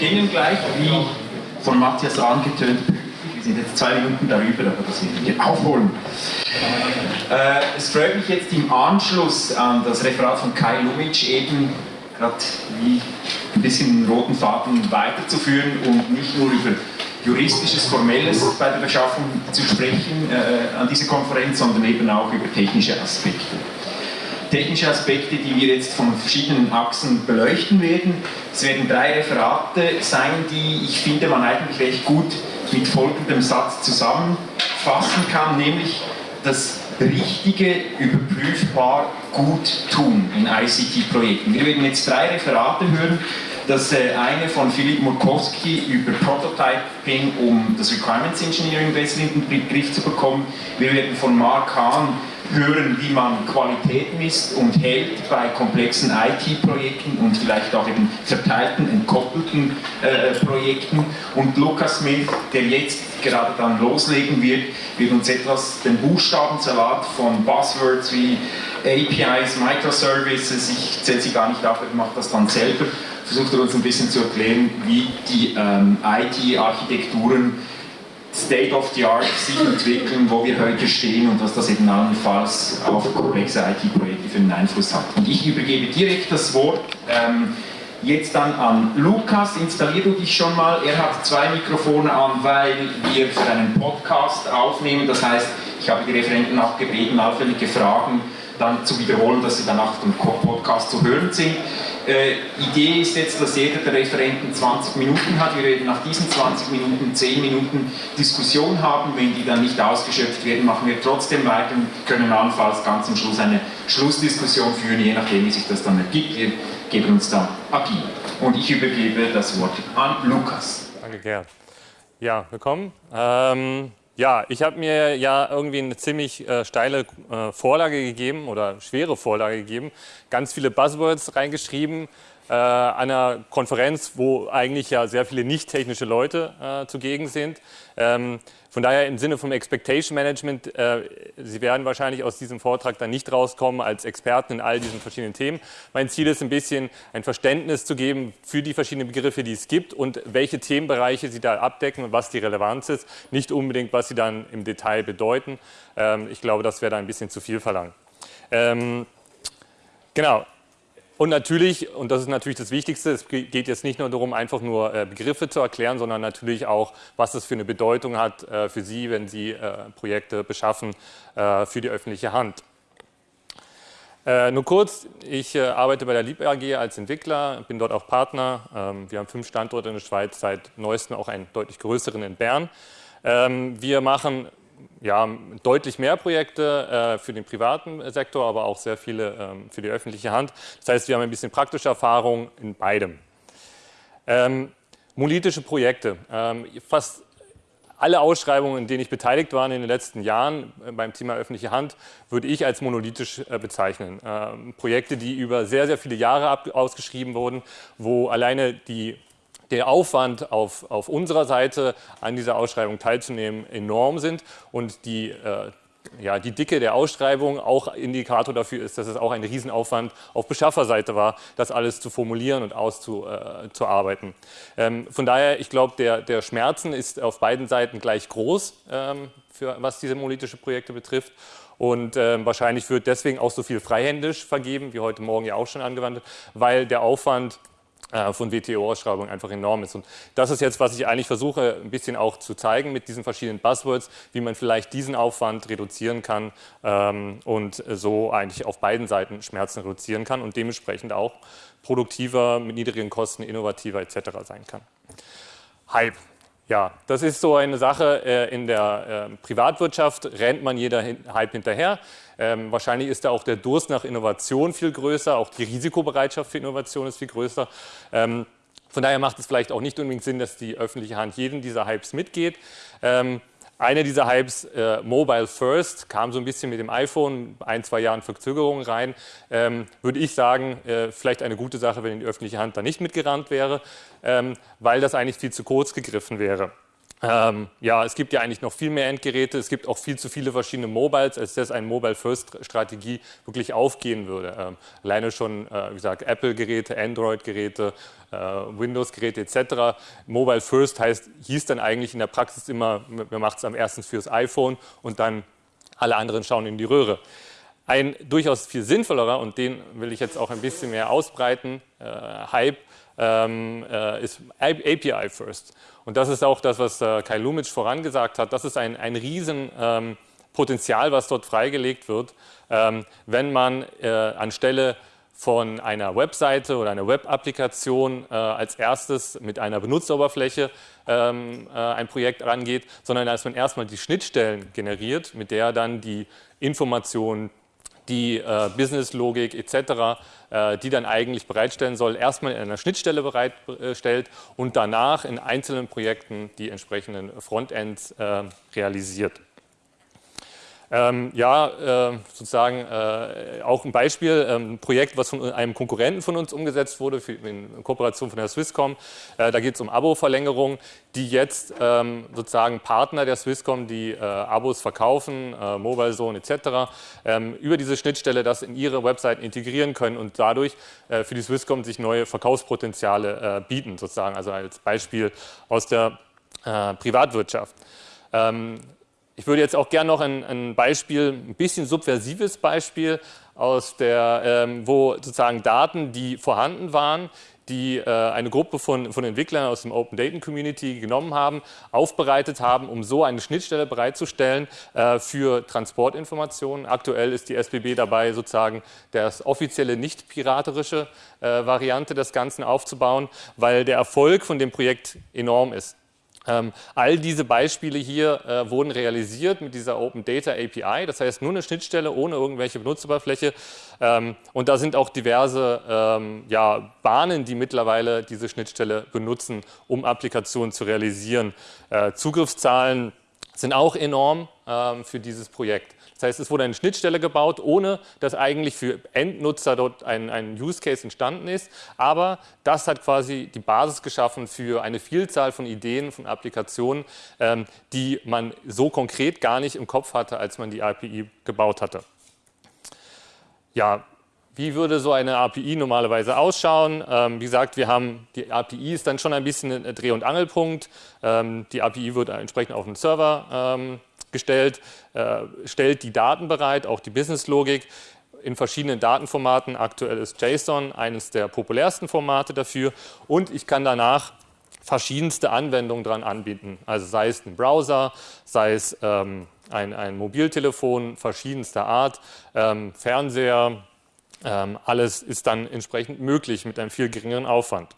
Beginnen gleich, wie von Matthias angetönt, wir sind jetzt zwei Minuten darüber, aber das werden wir aufholen. Äh, es freut mich jetzt im Anschluss an das Referat von Kai Lumic eben gerade wie ein bisschen den roten Faden weiterzuführen und nicht nur über juristisches, formelles bei der Beschaffung zu sprechen äh, an dieser Konferenz, sondern eben auch über technische Aspekte. Technische Aspekte, die wir jetzt von verschiedenen Achsen beleuchten werden. Es werden drei Referate sein, die ich finde, man eigentlich recht gut mit folgendem Satz zusammenfassen kann, nämlich das richtige, überprüfbar gut tun in ICT-Projekten. Wir werden jetzt drei Referate hören. Das äh, eine von Philipp Murkowski über Prototyping, um das Requirements Engineering besser in den Griff zu bekommen. Wir werden von Mark Hahn hören, wie man Qualität misst und hält bei komplexen IT-Projekten und vielleicht auch eben verteilten, entkoppelten äh, Projekten. Und Lukas Smith, der jetzt gerade dann loslegen wird, wird uns etwas den Buchstabensalat von Buzzwords wie APIs, Microservices, ich zähle sie gar nicht auf, er macht das dann selber, versucht er uns ein bisschen zu erklären, wie die ähm, IT-Architekturen State of the Art sich entwickeln, wo wir heute stehen und was das eben allenfalls auf komplexe IT-Projekte für einen Einfluss hat. Und ich übergebe direkt das Wort ähm, jetzt dann an Lukas. Installier du dich schon mal. Er hat zwei Mikrofone an, weil wir für einen Podcast aufnehmen. Das heißt, ich habe die Referenten auch gebeten, allfällige Fragen dann zu wiederholen, dass sie dann auch im Podcast zu hören sind. Äh, Idee ist jetzt, dass jeder der Referenten 20 Minuten hat. Wir werden nach diesen 20 Minuten 10 Minuten Diskussion haben. Wenn die dann nicht ausgeschöpft werden, machen wir trotzdem weiter und können allenfalls ganz am Schluss eine Schlussdiskussion führen, je nachdem, wie sich das dann ergibt. Wir geben uns da Agie. Und ich übergebe das Wort an Lukas. Danke, Gerd. Ja, willkommen. Ähm ja, ich habe mir ja irgendwie eine ziemlich äh, steile äh, Vorlage gegeben oder schwere Vorlage gegeben, ganz viele Buzzwords reingeschrieben äh, einer Konferenz, wo eigentlich ja sehr viele nicht technische Leute äh, zugegen sind. Ähm, von daher im Sinne vom Expectation Management, äh, Sie werden wahrscheinlich aus diesem Vortrag dann nicht rauskommen als Experten in all diesen verschiedenen Themen. Mein Ziel ist ein bisschen ein Verständnis zu geben für die verschiedenen Begriffe, die es gibt und welche Themenbereiche Sie da abdecken und was die Relevanz ist. Nicht unbedingt, was sie dann im Detail bedeuten. Ähm, ich glaube, das wäre da ein bisschen zu viel verlangt. Ähm, genau, und natürlich, und das ist natürlich das Wichtigste, es geht jetzt nicht nur darum, einfach nur äh, Begriffe zu erklären, sondern natürlich auch, was das für eine Bedeutung hat äh, für Sie, wenn Sie äh, Projekte beschaffen für die öffentliche Hand. nur kurz, ich arbeite bei der Lieb AG als Entwickler, bin dort auch Partner. Ähm, wir haben fünf Standorte in der Schweiz, seit neuestem auch einen deutlich größeren in Bern. Ähm, wir machen ja, deutlich mehr Projekte äh, für den privaten Sektor, aber auch sehr viele ähm, für die öffentliche Hand. Das heißt, wir haben ein bisschen praktische Erfahrung in beidem. Ähm, monolithische Projekte. Ähm, fast alle Ausschreibungen, in denen ich beteiligt war in den letzten Jahren äh, beim Thema öffentliche Hand, würde ich als monolithisch äh, bezeichnen. Ähm, Projekte, die über sehr, sehr viele Jahre ausgeschrieben wurden, wo alleine die der Aufwand auf, auf unserer Seite an dieser Ausschreibung teilzunehmen enorm sind und die äh, ja, die Dicke der Ausschreibung auch Indikator dafür ist, dass es auch ein Riesenaufwand auf Beschafferseite war, das alles zu formulieren und auszuarbeiten. Äh, ähm, von daher, ich glaube, der, der Schmerzen ist auf beiden Seiten gleich groß, ähm, für, was diese monolithische Projekte betrifft. Und äh, wahrscheinlich wird deswegen auch so viel freihändisch vergeben, wie heute Morgen ja auch schon angewandt, weil der Aufwand von WTO-Ausschreibungen einfach enorm ist. Und das ist jetzt, was ich eigentlich versuche, ein bisschen auch zu zeigen mit diesen verschiedenen Buzzwords, wie man vielleicht diesen Aufwand reduzieren kann ähm, und so eigentlich auf beiden Seiten Schmerzen reduzieren kann und dementsprechend auch produktiver, mit niedrigen Kosten, innovativer etc. sein kann. Hype. Ja, das ist so eine Sache, äh, in der äh, Privatwirtschaft rennt man jeder Hype hinterher. Ähm, wahrscheinlich ist da auch der Durst nach Innovation viel größer, auch die Risikobereitschaft für Innovation ist viel größer. Ähm, von daher macht es vielleicht auch nicht unbedingt Sinn, dass die öffentliche Hand jeden dieser Hypes mitgeht. Ähm, einer dieser Hypes, äh, Mobile First, kam so ein bisschen mit dem iPhone, ein, zwei Jahren Verzögerung rein. Ähm, würde ich sagen, äh, vielleicht eine gute Sache, wenn die öffentliche Hand da nicht mitgerannt wäre, ähm, weil das eigentlich viel zu kurz gegriffen wäre. Ähm, ja, es gibt ja eigentlich noch viel mehr Endgeräte. Es gibt auch viel zu viele verschiedene Mobiles, als dass eine Mobile-First-Strategie wirklich aufgehen würde. Ähm, alleine schon, äh, wie gesagt, Apple-Geräte, Android-Geräte, äh, Windows-Geräte etc. Mobile First heißt, hieß dann eigentlich in der Praxis immer, man macht es am ersten fürs iPhone und dann alle anderen schauen in die Röhre. Ein durchaus viel sinnvollerer, und den will ich jetzt auch ein bisschen mehr ausbreiten, äh, Hype, ähm, äh, ist API First. Und das ist auch das, was äh, Kai Lumic vorangesagt hat. Das ist ein, ein Riesenpotenzial, ähm, was dort freigelegt wird, ähm, wenn man äh, anstelle von einer Webseite oder einer Web-Applikation äh, als erstes mit einer Benutzeroberfläche ähm, äh, ein Projekt rangeht, sondern dass man erstmal die Schnittstellen generiert, mit der dann die Informationen, die äh, Businesslogik etc., äh, die dann eigentlich bereitstellen soll, erstmal in einer Schnittstelle bereitstellt und danach in einzelnen Projekten die entsprechenden Frontends äh, realisiert. Ähm, ja, äh, sozusagen äh, auch ein Beispiel, ähm, ein Projekt, was von einem Konkurrenten von uns umgesetzt wurde, für, in Kooperation von der Swisscom. Äh, da geht es um Abo-Verlängerung, die jetzt ähm, sozusagen Partner der Swisscom, die äh, Abos verkaufen, äh, Mobile Zone etc., ähm, über diese Schnittstelle das in ihre Webseiten integrieren können und dadurch äh, für die Swisscom sich neue Verkaufspotenziale bieten, sozusagen, also als Beispiel aus der Privatwirtschaft. Ich würde jetzt auch gerne noch ein, ein Beispiel, ein bisschen subversives Beispiel, aus der, ähm, wo sozusagen Daten, die vorhanden waren, die äh, eine Gruppe von, von Entwicklern aus dem Open Data Community genommen haben, aufbereitet haben, um so eine Schnittstelle bereitzustellen äh, für Transportinformationen. Aktuell ist die SBB dabei, sozusagen das offizielle nicht piraterische äh, Variante des Ganzen aufzubauen, weil der Erfolg von dem Projekt enorm ist. Ähm, all diese Beispiele hier äh, wurden realisiert mit dieser Open Data API, das heißt nur eine Schnittstelle ohne irgendwelche Benutzeroberfläche. Ähm, und da sind auch diverse ähm, ja, Bahnen, die mittlerweile diese Schnittstelle benutzen, um Applikationen zu realisieren. Äh, Zugriffszahlen sind auch enorm für dieses Projekt. Das heißt, es wurde eine Schnittstelle gebaut, ohne dass eigentlich für Endnutzer dort ein, ein Use Case entstanden ist. Aber das hat quasi die Basis geschaffen für eine Vielzahl von Ideen, von Applikationen, ähm, die man so konkret gar nicht im Kopf hatte, als man die API gebaut hatte. Ja, wie würde so eine API normalerweise ausschauen? Ähm, wie gesagt, wir haben, die API ist dann schon ein bisschen ein Dreh- und Angelpunkt. Ähm, die API wird entsprechend auf den Server ähm, gestellt, äh, stellt die Daten bereit, auch die Businesslogik in verschiedenen Datenformaten. Aktuell ist JSON eines der populärsten Formate dafür und ich kann danach verschiedenste Anwendungen dran anbieten. Also sei es ein Browser, sei es ähm, ein, ein, Mobiltelefon verschiedenster Art, ähm, Fernseher, ähm, alles ist dann entsprechend möglich mit einem viel geringeren Aufwand.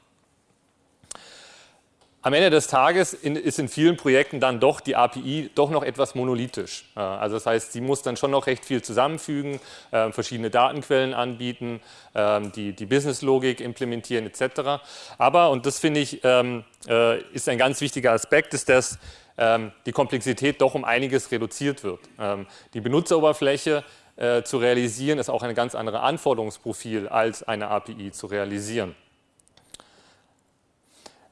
Am Ende des Tages ist in vielen Projekten dann doch die API doch noch etwas monolithisch. Äh, also das heißt, sie muss dann schon noch recht viel zusammenfügen, äh, verschiedene Datenquellen anbieten, ähm, die, die Businesslogik implementieren etc. Aber, und das finde ich ähm, äh, ist ein ganz wichtiger Aspekt, ist, dass ähm, die Komplexität doch um einiges reduziert wird. Die Benutzeroberfläche zu realisieren ist auch ein ganz anderes Anforderungsprofil als eine API zu realisieren.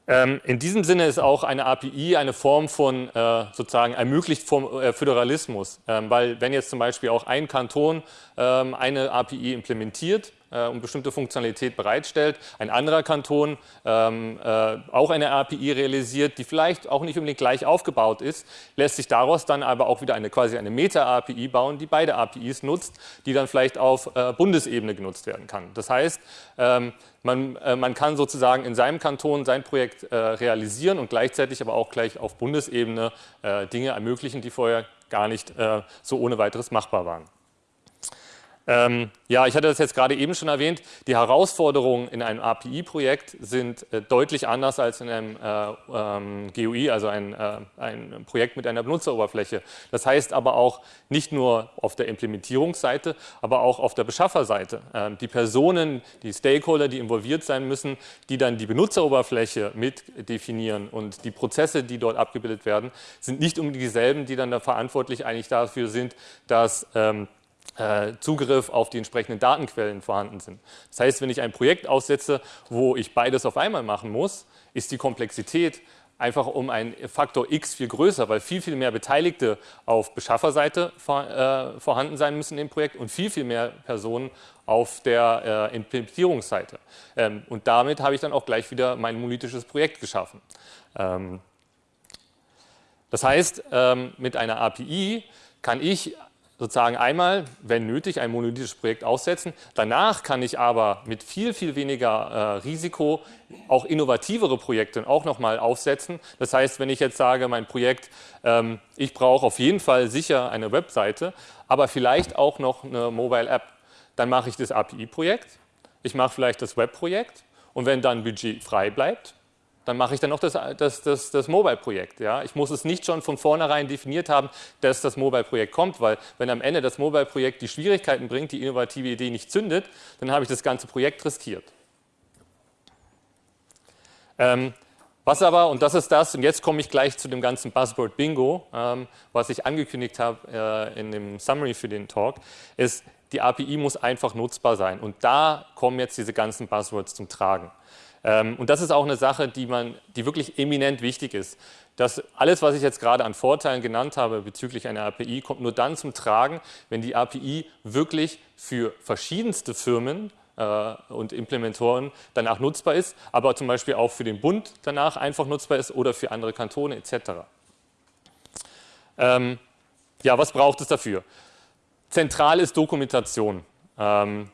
Ähm, in diesem Sinne ist auch eine API eine Form von äh, sozusagen ermöglicht vom äh, Föderalismus, ähm, weil wenn jetzt zum Beispiel auch ein Kanton ähm, eine API implementiert, äh, und bestimmte Funktionalität bereitstellt. Ein anderer Kanton ähm, äh, auch eine API realisiert, die vielleicht auch nicht unbedingt gleich aufgebaut ist, lässt sich daraus dann aber auch wieder eine quasi eine Meta-API bauen, die beide APIs nutzt, die dann vielleicht auf äh, Bundesebene genutzt werden kann. Das heißt, ähm, man, äh, man, kann sozusagen in seinem Kanton sein Projekt äh, realisieren und gleichzeitig aber auch gleich auf Bundesebene äh, Dinge ermöglichen, die vorher gar nicht so ohne weiteres machbar waren. Ähm, ja, ich hatte das jetzt gerade eben schon erwähnt. Die Herausforderungen in einem API-Projekt sind äh, deutlich anders als in einem äh, ähm, GUI, also ein, äh, ein, Projekt mit einer Benutzeroberfläche. Das heißt aber auch nicht nur auf der Implementierungsseite, aber auch auf der Beschafferseite. Ähm, die Personen, die Stakeholder, die involviert sein müssen, die dann die Benutzeroberfläche mit definieren und die Prozesse, die dort abgebildet werden, sind nicht unbedingt dieselben, die dann da verantwortlich eigentlich dafür sind, dass ähm, äh, Zugriff auf die entsprechenden Datenquellen vorhanden sind. Das heißt, wenn ich ein Projekt aussetze, wo ich beides auf einmal machen muss, ist die Komplexität einfach um einen Faktor x viel größer, weil viel, viel mehr Beteiligte auf Beschafferseite äh, vorhanden sein müssen im Projekt und viel, viel mehr Personen auf der äh, Implementierungsseite. Ähm, und damit habe ich dann auch gleich wieder mein monolithisches Projekt geschaffen. Ähm, das heißt, ähm, mit einer API kann ich sozusagen einmal, wenn nötig, ein monolithisches Projekt aussetzen. Danach kann ich aber mit viel, viel weniger äh, Risiko auch innovativere Projekte auch nochmal aufsetzen. Das heißt, wenn ich jetzt sage, mein Projekt, ähm, ich brauche auf jeden Fall sicher eine Webseite, aber vielleicht auch noch eine Mobile App, dann mache ich das API-Projekt, ich mache vielleicht das Web-Projekt und wenn dann Budget frei bleibt, dann mache ich dann noch das, das, das, das Mobile-Projekt. Ja? Ich muss es nicht schon von vornherein definiert haben, dass das Mobile-Projekt kommt, weil wenn am Ende das Mobile-Projekt die Schwierigkeiten bringt, die innovative Idee nicht zündet, dann habe ich das ganze Projekt riskiert. Ähm, was aber, und das ist das, und jetzt komme ich gleich zu dem ganzen Buzzword Bingo, ähm, was ich angekündigt habe äh, in dem Summary für den Talk, ist, die API muss einfach nutzbar sein. Und da kommen jetzt diese ganzen Buzzwords zum Tragen. Ähm, und das ist auch eine Sache, die, man, die wirklich eminent wichtig ist. Dass alles, was ich jetzt gerade an Vorteilen genannt habe bezüglich einer API, kommt nur dann zum Tragen, wenn die API wirklich für verschiedenste Firmen äh, und Implementoren danach nutzbar ist, aber zum Beispiel auch für den Bund danach einfach nutzbar ist oder für andere Kantone etc. Ähm, ja, was braucht es dafür? Zentral ist Dokumentation. Ähm,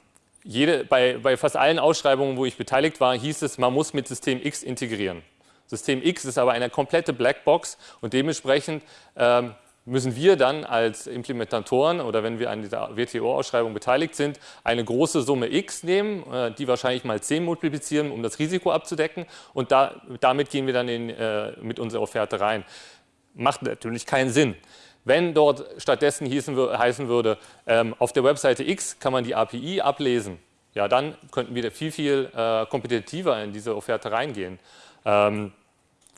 jede, bei, bei fast allen Ausschreibungen, wo ich beteiligt war, hieß es, man muss mit System X integrieren. System X ist aber eine komplette Blackbox und dementsprechend ähm, müssen wir dann als Implementatoren oder wenn wir an dieser WTO-Ausschreibung beteiligt sind, eine große Summe X nehmen, äh, die wahrscheinlich mal 10 multiplizieren, um das Risiko abzudecken und da, damit gehen wir dann in, äh, mit unserer Offerte rein. Macht natürlich keinen Sinn. Wenn dort stattdessen hießen, heißen würde, ähm, auf der Webseite X kann man die API ablesen, ja, dann könnten wir viel, viel äh, kompetitiver in diese Offerte reingehen. Ähm,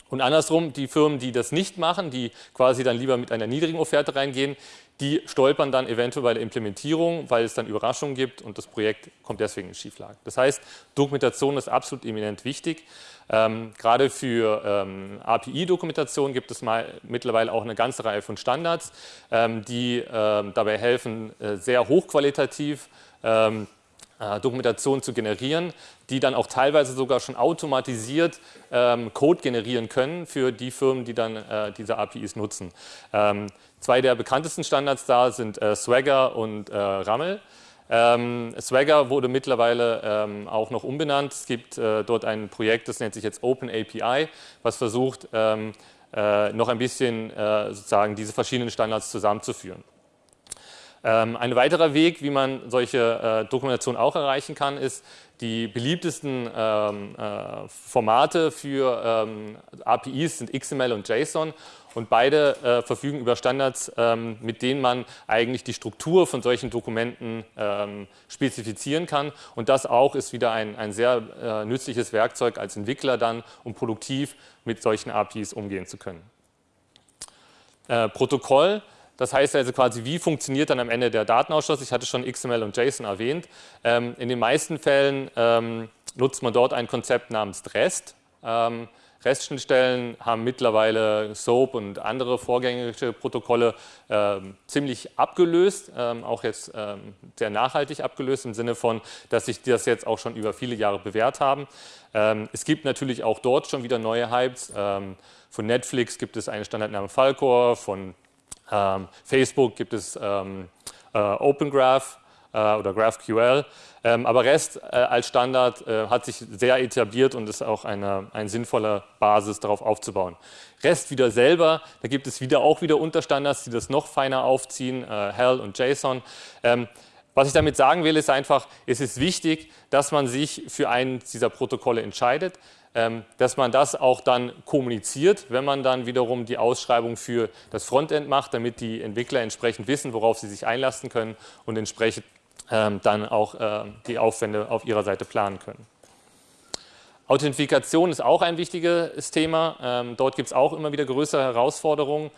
und andersrum, die Firmen, die das nicht machen, die quasi dann lieber mit einer niedrigen Offerte reingehen, die stolpern dann eventuell bei der Implementierung, weil es dann Überraschungen gibt und das Projekt kommt deswegen in Schieflage. Das heißt, Dokumentation ist absolut eminent wichtig. Ähm, gerade für ähm, API-Dokumentation gibt es mal mittlerweile auch eine ganze Reihe von Standards, ähm, die ähm, dabei helfen, äh, sehr hochqualitativ ähm, äh, Dokumentation zu generieren, die dann auch teilweise sogar schon automatisiert ähm, Code generieren können für die Firmen, die dann äh, diese APIs nutzen. Zwei der bekanntesten Standards da sind äh, Swagger und äh, Rammel. Ähm, Swagger wurde mittlerweile ähm, auch noch umbenannt. Es gibt äh, dort ein Projekt, das nennt sich jetzt Open API, was versucht, ähm, äh, noch ein bisschen äh, sozusagen diese verschiedenen Standards zusammenzuführen. Ähm, ein weiterer Weg, wie man solche äh, Dokumentation auch erreichen kann, ist, die beliebtesten ähm, äh, Formate für ähm, APIs sind XML und JSON und beide äh, verfügen über Standards, ähm, mit denen man eigentlich die Struktur von solchen Dokumenten ähm, spezifizieren kann. Und das auch ist wieder ein, ein sehr äh, nützliches Werkzeug als Entwickler dann, um produktiv mit solchen APIs umgehen zu können. Äh, Protokoll das heißt also quasi, wie funktioniert dann am Ende der Datenausschluss? Ich hatte schon XML und JSON erwähnt. Ähm, in den meisten Fällen ähm, nutzt man dort ein Konzept namens REST. Ähm, REST-Schnittstellen haben mittlerweile SOAP und andere vorgängige Protokolle äh, ziemlich abgelöst, ähm, auch jetzt ähm, sehr nachhaltig abgelöst im Sinne von, dass sich das jetzt auch schon über viele Jahre bewährt haben. Ähm, es gibt natürlich auch dort schon wieder neue Hypes. Ähm, von Netflix gibt es einen Standardnamen Falcor, von ähm, Facebook gibt es ähm, äh, oder GraphQL, ähm, aber REST äh, als Standard äh, hat sich sehr etabliert und ist auch eine, eine sinnvolle Basis, darauf aufzubauen. REST wieder selber, da gibt es wieder auch wieder Unterstandards, die das noch feiner aufziehen, Hell und JSON. Ähm, was ich damit sagen will, ist einfach, es ist wichtig, dass man sich für eines dieser Protokolle entscheidet, ähm, dass man das auch dann kommuniziert, wenn man dann wiederum die Ausschreibung für das Frontend macht, damit die Entwickler entsprechend wissen, worauf sie sich einlassen können und entsprechend dann auch ähm, die Aufwände auf ihrer Seite planen können. Authentifikation ist auch ein wichtiges Thema. dort gibt es auch immer wieder größere Herausforderungen.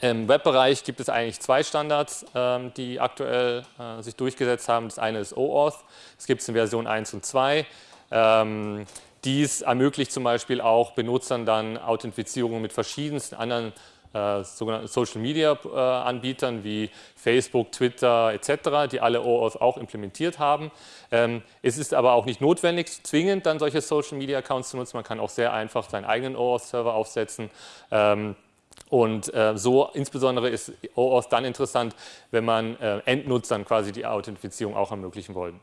Im Webbereich gibt es eigentlich zwei Standards, die aktuell äh, sich durchgesetzt haben. Das eine ist OAuth, das gibt es in Version 1 und 2. Ähm, dies ermöglicht zum Beispiel auch Benutzern dann Authentifizierung mit verschiedensten anderen äh, sogenannten Social Media äh, Anbietern wie Facebook, Twitter etc., die alle OAuth auch implementiert haben. Ähm, es ist aber auch nicht notwendig, zwingend dann solche Social Media Accounts zu nutzen. Man kann auch sehr einfach seinen eigenen OAuth-Server aufsetzen. Ähm, und äh, so insbesondere ist OAuth dann interessant, wenn man äh, Endnutzern quasi die Authentifizierung auch ermöglichen wollen.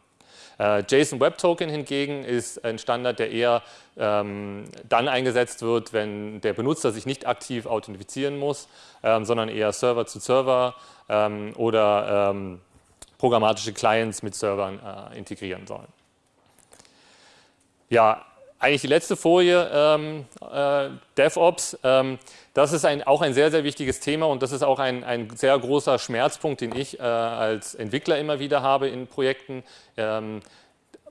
Äh, JSON Web Token hingegen ist ein Standard, der eher ähm, dann eingesetzt wird, wenn der Benutzer sich nicht aktiv authentifizieren muss, ähm, sondern eher Server zu Server ähm, oder ähm, programmatische Clients mit Servern äh, integrieren sollen. Ja, eigentlich die letzte Folie, ähm, äh, DevOps, ähm, das ist ein, auch ein sehr, sehr wichtiges Thema und das ist auch ein, ein sehr großer Schmerzpunkt, den ich äh, als Entwickler immer wieder habe in Projekten ähm,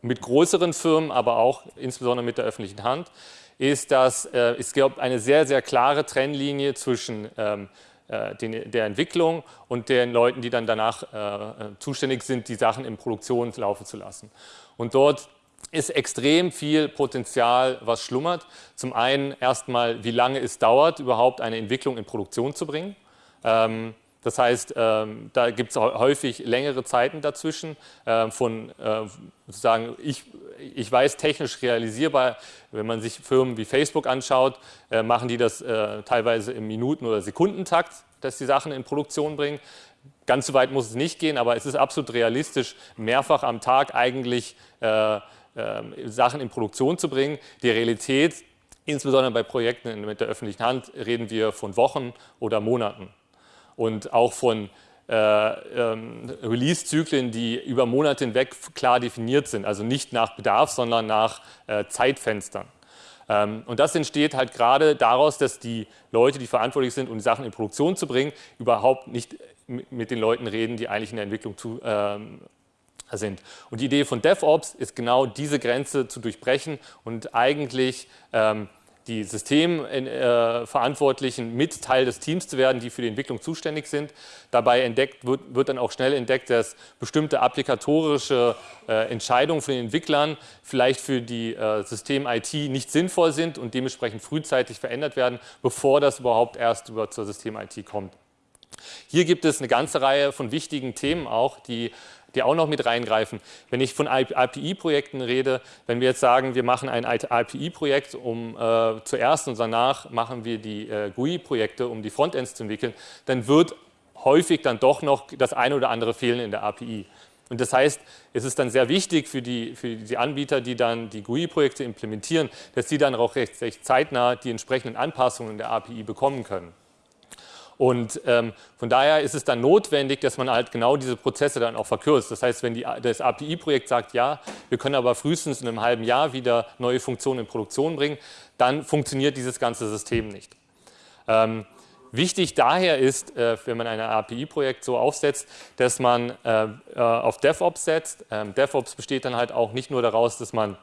mit größeren Firmen, aber auch insbesondere mit der öffentlichen Hand, ist, dass äh, es gibt eine sehr, sehr klare Trennlinie zwischen ähm, äh, den, der Entwicklung und den Leuten, die dann danach äh, zuständig sind, die Sachen in Produktion laufen zu lassen. Und dort ist extrem viel Potenzial, was schlummert. Zum einen erstmal, wie lange es dauert, überhaupt eine Entwicklung in Produktion zu bringen. Ähm, das heißt, ähm, da gibt es häufig längere Zeiten dazwischen äh, von äh, sozusagen, ich, ich weiß technisch realisierbar, wenn man sich Firmen wie Facebook anschaut, äh, machen die das äh, teilweise im Minuten- oder Sekundentakt, dass die Sachen in Produktion bringen. Ganz so weit muss es nicht gehen, aber es ist absolut realistisch, mehrfach am Tag eigentlich äh, Sachen in Produktion zu bringen. Die Realität, insbesondere bei Projekten mit der öffentlichen Hand, reden wir von Wochen oder Monaten und auch von äh, ähm, Release-Zyklen, die über Monate hinweg klar definiert sind, also nicht nach Bedarf, sondern nach äh, Zeitfenstern. Ähm, und das entsteht halt gerade daraus, dass die Leute, die verantwortlich sind, um die Sachen in Produktion zu bringen, überhaupt nicht mit den Leuten reden, die eigentlich in der Entwicklung zu, ähm, sind. Und die Idee von DevOps ist genau diese Grenze zu durchbrechen und eigentlich ähm, die Systemverantwortlichen mit Teil des Teams zu werden, die für die Entwicklung zuständig sind. Dabei entdeckt, wird, wird dann auch schnell entdeckt, dass bestimmte applikatorische äh, Entscheidungen von den Entwicklern vielleicht für die äh, System-IT nicht sinnvoll sind und dementsprechend frühzeitig verändert werden, bevor das überhaupt erst über zur System-IT kommt. Hier gibt es eine ganze Reihe von wichtigen Themen auch, die die auch noch mit reingreifen. Wenn ich von API-Projekten rede, wenn wir jetzt sagen, wir machen ein API-Projekt um äh, zuerst und danach machen wir die äh, GUI-Projekte, um die Frontends zu entwickeln, dann wird häufig dann doch noch das eine oder andere fehlen in der API. Und das heißt, es ist dann sehr wichtig für die, für die Anbieter, die dann die GUI-Projekte implementieren, dass sie dann auch recht, recht zeitnah die entsprechenden Anpassungen in der API bekommen können. Und ähm, von daher ist es dann notwendig, dass man halt genau diese Prozesse dann auch verkürzt. Das heißt, wenn die, das API-Projekt sagt, ja, wir können aber frühestens in einem halben Jahr wieder neue Funktionen in Produktion bringen, dann funktioniert dieses ganze System nicht. Ähm, Wichtig daher ist, äh, wenn man ein API-Projekt so aufsetzt, dass man äh, äh, auf DevOps setzt. Ähm, DevOps besteht dann halt auch nicht nur daraus, dass man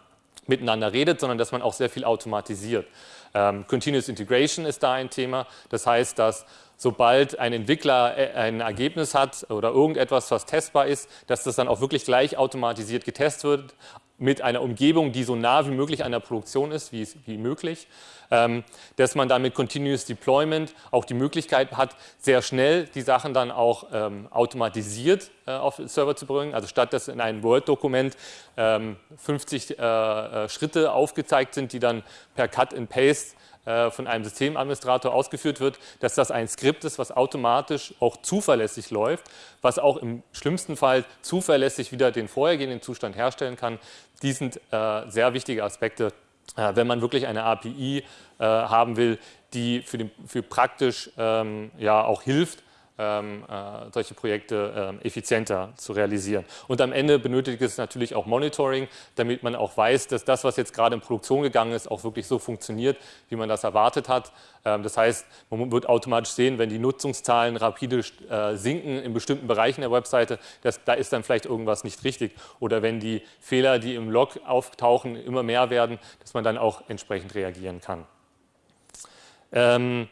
miteinander redet, sondern dass man auch sehr viel automatisiert. Ähm, Continuous Integration ist da ein Thema. Das heißt, dass sobald ein Entwickler äh, ein Ergebnis hat oder irgendetwas, was testbar ist, dass das dann auch wirklich gleich automatisiert getestet wird mit einer Umgebung, die so nah wie möglich an der Produktion ist, wie, wie möglich. Ähm, dass man dann mit Continuous Deployment auch die Möglichkeit hat, sehr schnell die Sachen dann auch ähm, automatisiert äh, auf den Server zu bringen. Also statt dass in einem Word-Dokument ähm, 50 äh, äh, Schritte aufgezeigt sind, die dann per Cut and Paste von einem Systemadministrator ausgeführt wird, dass das ein Skript ist, was automatisch auch zuverlässig läuft, was auch im schlimmsten Fall zuverlässig wieder den vorhergehenden Zustand herstellen kann. Die sind äh, sehr wichtige Aspekte, äh, wenn man wirklich eine API äh, haben will, die für, den, für praktisch ähm, ja, auch hilft, ähm, äh, solche Projekte äh, effizienter zu realisieren. Und am Ende benötigt es natürlich auch Monitoring, damit man auch weiß, dass das, was jetzt gerade in Produktion gegangen ist, auch wirklich so funktioniert, wie man das erwartet hat. Ähm, das heißt, man wird automatisch sehen, wenn die Nutzungszahlen rapide äh, sinken in bestimmten Bereichen der Webseite, dass, da ist dann vielleicht irgendwas nicht richtig. Oder wenn die Fehler, die im Log auftauchen, immer mehr werden, dass man dann auch entsprechend reagieren kann. Ähm,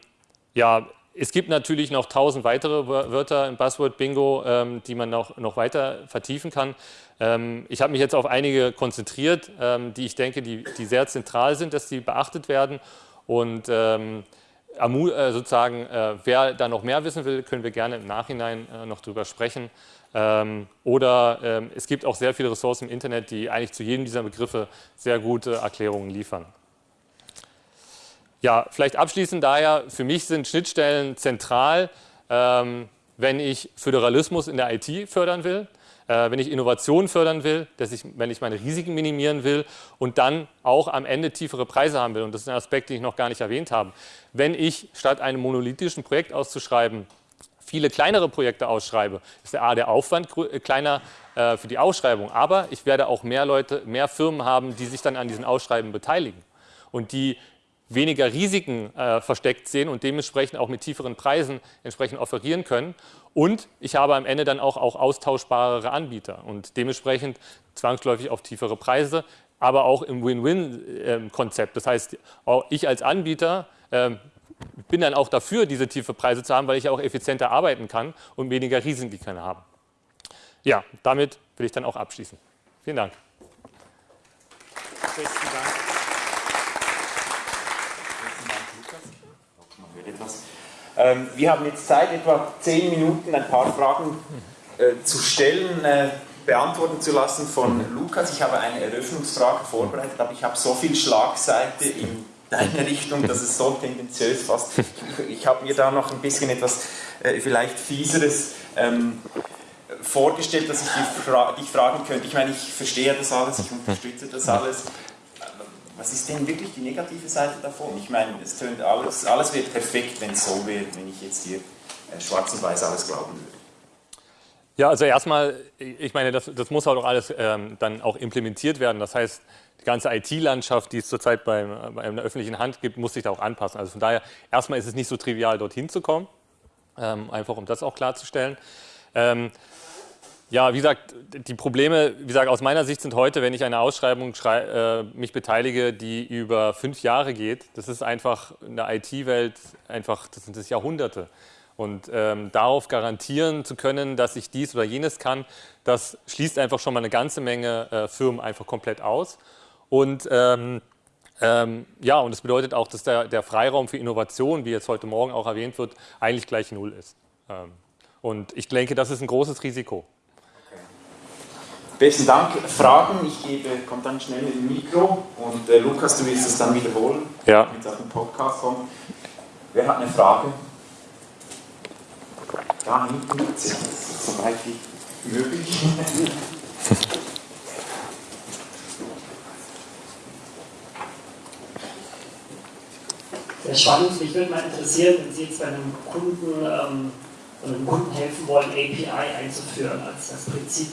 ja, es gibt natürlich noch tausend weitere Wörter im Buzzword-Bingo, ähm, die man noch, noch weiter vertiefen kann. Ähm, ich habe mich jetzt auf einige konzentriert, ähm, die ich denke, die, die sehr zentral sind, dass die beachtet werden. Und ähm, äh, sozusagen, äh, wer da noch mehr wissen will, können wir gerne im Nachhinein äh, noch drüber sprechen. Ähm, oder ähm, es gibt auch sehr viele Ressourcen im Internet, die eigentlich zu jedem dieser Begriffe sehr gute Erklärungen liefern. Ja, vielleicht abschließend daher, für mich sind Schnittstellen zentral, ähm, wenn ich Föderalismus in der IT fördern will, äh, wenn ich Innovation fördern will, dass ich, wenn ich meine Risiken minimieren will und dann auch am Ende tiefere Preise haben will. Und das ist ein Aspekt, den ich noch gar nicht erwähnt habe. Wenn ich statt einem monolithischen Projekt auszuschreiben, viele kleinere Projekte ausschreibe, ist der A, der Aufwand äh, kleiner äh, für die Ausschreibung, aber ich werde auch mehr Leute, mehr Firmen haben, die sich dann an diesen Ausschreiben beteiligen und die weniger Risiken äh, versteckt sehen und dementsprechend auch mit tieferen Preisen entsprechend offerieren können. Und ich habe am Ende dann auch, auch austauschbarere Anbieter und dementsprechend zwangsläufig auf tiefere Preise, aber auch im Win-Win-Konzept. Das heißt, auch ich als Anbieter äh, bin dann auch dafür, diese tiefe Preise zu haben, weil ich auch effizienter arbeiten kann und weniger Risiken haben. Ja, damit will ich dann auch abschließen. Vielen Dank. Besten Dank. Ähm, wir haben jetzt Zeit, etwa zehn Minuten ein paar Fragen äh, zu stellen, äh, beantworten zu lassen von Lukas. Ich habe eine Eröffnungsfrage vorbereitet, aber ich habe so viel Schlagseite in deine Richtung, dass es so tendenziös fast. Ich, ich habe mir da noch ein bisschen etwas äh, vielleicht fieseres ähm, vorgestellt, dass ich dich, dich fragen könnte. Ich meine, ich verstehe das alles, ich unterstütze das alles was ist denn wirklich die negative Seite davon? Ich meine, es tönt alles, alles wird perfekt, wenn es so wäre, wenn ich jetzt hier äh, schwarz und weiß alles glauben würde. Ja, also erstmal, ich meine, das, das muss auch alles ähm, dann auch implementiert werden. Das heißt, die ganze IT-Landschaft, die es zurzeit beim, bei einer öffentlichen Hand gibt, muss sich da auch anpassen. Also von daher, erstmal ist es nicht so trivial, dorthin zu kommen, ähm, einfach um das auch klarzustellen. Ähm, ja, wie gesagt, die Probleme, wie gesagt, aus meiner Sicht sind heute, wenn ich eine Ausschreibung äh, mich beteilige, die über fünf Jahre geht, das ist einfach in der IT-Welt einfach, das sind das Jahrhunderte. Und ähm, darauf garantieren zu können, dass ich dies oder jenes kann, das schließt einfach schon mal eine ganze Menge äh, Firmen einfach komplett aus. Und ähm, ähm, ja, und das bedeutet auch, dass der, der, Freiraum für Innovation, wie jetzt heute Morgen auch erwähnt wird, eigentlich gleich null ist. Ähm, und ich denke, das ist ein großes Risiko. Besten Dank. Fragen, ich gebe, kommt dann schnell mit dem Mikro und äh, Lukas, du willst es dann wiederholen, ja. damit es auf den Podcast kommt. Wer hat eine Frage? Da hinten, so weit wie möglich. Sehr spannend. Mich würde mal interessieren, wenn Sie jetzt bei einem Kunden, ähm, einem Kunden helfen wollen, API einzuführen als das Prinzip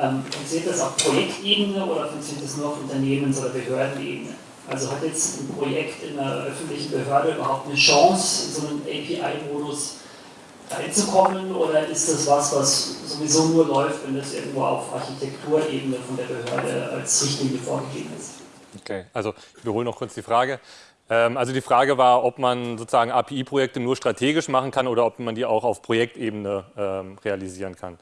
ähm, funktioniert das auf Projektebene oder funktioniert das nur auf Unternehmens- oder Behördenebene? Also hat jetzt ein Projekt in einer öffentlichen Behörde überhaupt eine Chance, in so einen API-Modus reinzukommen oder ist das was, was sowieso nur läuft, wenn das irgendwo auf Architekturebene von der Behörde als Richtlinie vorgegeben ist? Okay, also ich wiederhole noch kurz die Frage. Ähm, also die Frage war, ob man sozusagen API-Projekte nur strategisch machen kann oder ob man die auch auf Projektebene ähm, realisieren kann.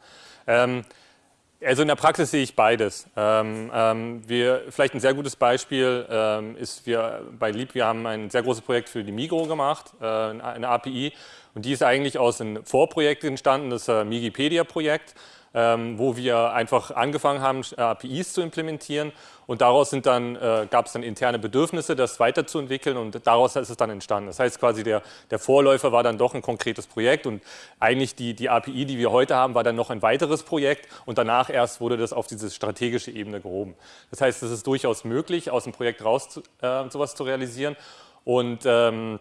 Also in der Praxis sehe ich beides. Ähm, ähm, wir, vielleicht ein sehr gutes Beispiel ähm, ist, wir bei Lieb, wir haben ein sehr großes Projekt für die Migro gemacht, äh, eine API, und die ist eigentlich aus einem Vorprojekt entstanden, das äh, Migipedia-Projekt wo wir einfach angefangen haben, APIs zu implementieren. Und daraus sind dann, äh, gab es dann interne Bedürfnisse, das weiterzuentwickeln. Und daraus ist es dann entstanden. Das heißt quasi, der, der Vorläufer war dann doch ein konkretes Projekt. Und eigentlich die, die API, die wir heute haben, war dann noch ein weiteres Projekt. Und danach erst wurde das auf diese strategische Ebene gehoben. Das heißt, es ist durchaus möglich, aus dem Projekt raus äh, sowas zu realisieren. Und ähm,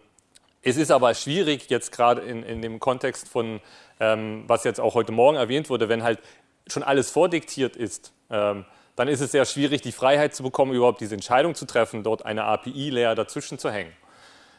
es ist aber schwierig, jetzt gerade in, in dem Kontext von ähm, was jetzt auch heute Morgen erwähnt wurde, wenn halt schon alles vordiktiert ist, ähm, dann ist es sehr schwierig, die Freiheit zu bekommen, überhaupt diese Entscheidung zu treffen, dort eine API-Layer dazwischen zu hängen.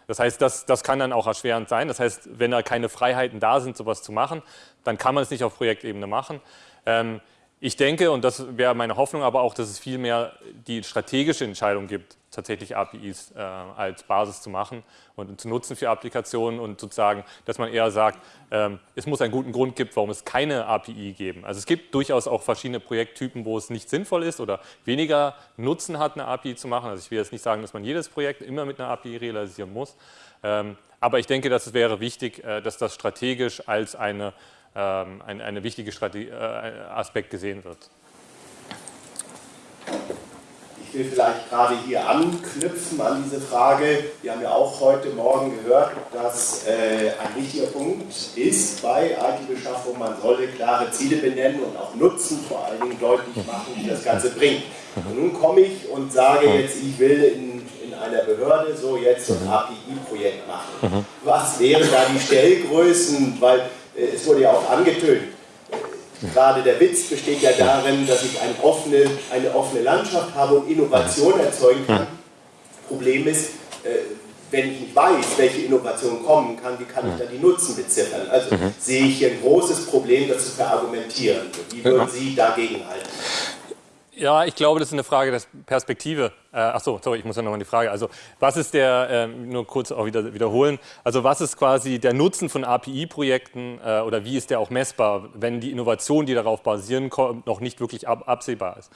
Das heißt, das, das kann dann auch erschwerend sein. Das heißt, wenn da keine Freiheiten da sind, sowas zu machen, dann kann man es nicht auf Projektebene machen. Ähm, ich denke, und das wäre meine Hoffnung aber auch, dass es vielmehr die strategische Entscheidung gibt, tatsächlich APIs äh, als Basis zu machen und zu nutzen für Applikationen und sozusagen, dass man eher sagt, ähm, es muss einen guten Grund geben, warum es keine API geben. Also es gibt durchaus auch verschiedene Projekttypen, wo es nicht sinnvoll ist oder weniger Nutzen hat, eine API zu machen. Also ich will jetzt nicht sagen, dass man jedes Projekt immer mit einer API realisieren muss, ähm, aber ich denke, dass es wäre wichtig, äh, dass das strategisch als eine ähm, ein, eine wichtige Strategie, äh, Aspekt gesehen wird. Ich will vielleicht gerade hier anknüpfen an diese Frage. Wir haben ja auch heute Morgen gehört, dass äh, ein wichtiger Punkt ist bei IT-Beschaffung, man solle klare Ziele benennen und auch Nutzen vor allen Dingen deutlich machen, wie das Ganze bringt. Und nun komme ich und sage jetzt, ich will in, in einer Behörde so jetzt ein API-Projekt machen. Was wären da die Stellgrößen? Weil äh, es wurde ja auch angetönt, gerade der Witz besteht ja darin, dass ich eine offene, eine offene Landschaft habe und Innovation erzeugen kann. Problem ist, äh, wenn ich nicht weiß, welche Innovationen kommen kann, wie kann ich dann die Nutzen beziffern? Also mhm. sehe ich hier ein großes Problem, das zu verargumentieren. Wie würden Sie dagegen halten? Ja, ich glaube, das ist eine Frage der Perspektive. Äh, ach so, sorry, ich muss ja nochmal die Frage. Also, was ist der, äh, nur kurz auch wieder wiederholen, also was ist quasi der Nutzen von API-Projekten äh, oder wie ist der auch messbar, wenn die Innovation, die darauf basieren, noch nicht wirklich ab, absehbar ist?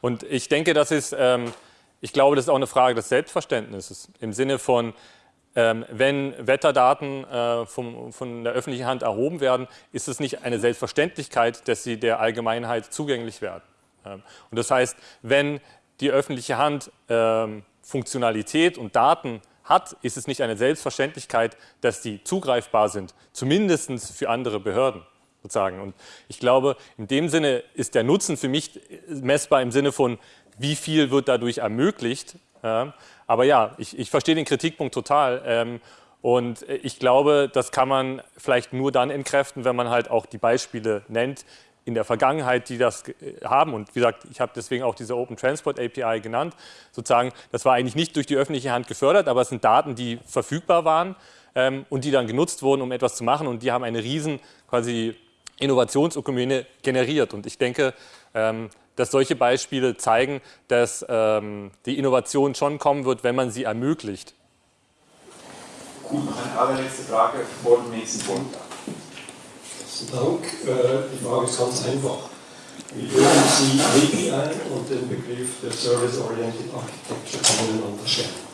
Und ich denke, das ist, ähm, ich glaube, das ist auch eine Frage des Selbstverständnisses im Sinne von, ähm, wenn Wetterdaten äh, vom, von der öffentlichen Hand erhoben werden, ist es nicht eine Selbstverständlichkeit, dass sie der Allgemeinheit zugänglich werden. Ähm, und das heißt, wenn die öffentliche Hand ähm, Funktionalität und Daten hat, ist es nicht eine Selbstverständlichkeit, dass die zugreifbar sind, zumindest für andere Behörden. Sozusagen. Und ich glaube, in dem Sinne ist der Nutzen für mich messbar im Sinne von, wie viel wird dadurch ermöglicht. aber ja, ich, ich, verstehe den Kritikpunkt total. Ähm, und ich glaube, das kann man vielleicht nur dann entkräften, wenn man halt auch die Beispiele nennt, in der Vergangenheit, die das haben. Und wie gesagt, ich habe deswegen auch diese Open Transport API genannt. Sozusagen, das war eigentlich nicht durch die öffentliche Hand gefördert, aber es sind Daten, die verfügbar waren ähm, und die dann genutzt wurden, um etwas zu machen. Und die haben eine riesen quasi Innovationsökumene generiert. Und ich denke, ähm, dass solche Beispiele zeigen, dass ähm, die Innovation schon kommen wird, wenn man sie ermöglicht. Gut, allerletzte Frage vor dem nächsten Punkt. Dank. Äh, die Frage ist ganz einfach. Wie würden Sie API und den Begriff der Service-Oriented Architecture voneinander stellen?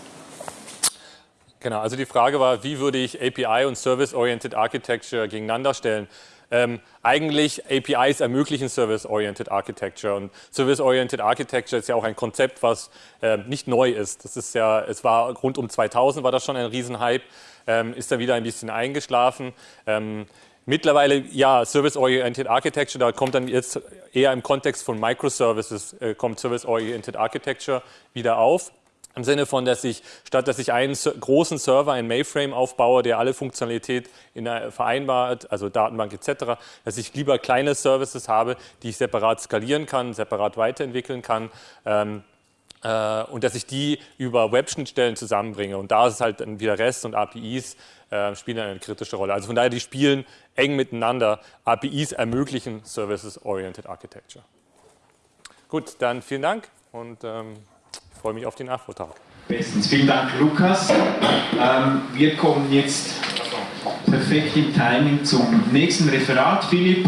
Genau, also die Frage war, wie würde ich API und Service-Oriented Architecture gegeneinander stellen? Ähm, eigentlich APIs ermöglichen Service-Oriented Architecture und Service-Oriented Architecture ist ja auch ein Konzept, was äh, nicht neu ist. Das ist ja, es war rund um 2000 war das schon ein Riesenhype, ähm, ist dann wieder ein bisschen eingeschlafen. Ähm, Mittlerweile, ja, Service-Oriented Architecture, da kommt dann jetzt eher im Kontext von Microservices, äh, kommt Service-Oriented Architecture wieder auf. Im Sinne von, dass ich, statt dass ich einen großen Server, einen Mainframe aufbaue, der alle Funktionalität in der vereinbart, also Datenbank etc., dass ich lieber kleine Services habe, die ich separat skalieren kann, separat weiterentwickeln kann. Ähm, äh, und dass ich die über Web-Schnittstellen zusammenbringe. Und da ist halt dann wieder REST und APIs äh, spielen eine kritische Rolle. Also von daher, die spielen eng miteinander. APIs ermöglichen Services-Oriented Architecture. Gut, dann vielen Dank und ähm, ich freue mich auf den Nachvortrag. Bestens. Vielen Dank, Lukas. Ähm, wir kommen jetzt perfekt im Timing zum nächsten Referat. Philipp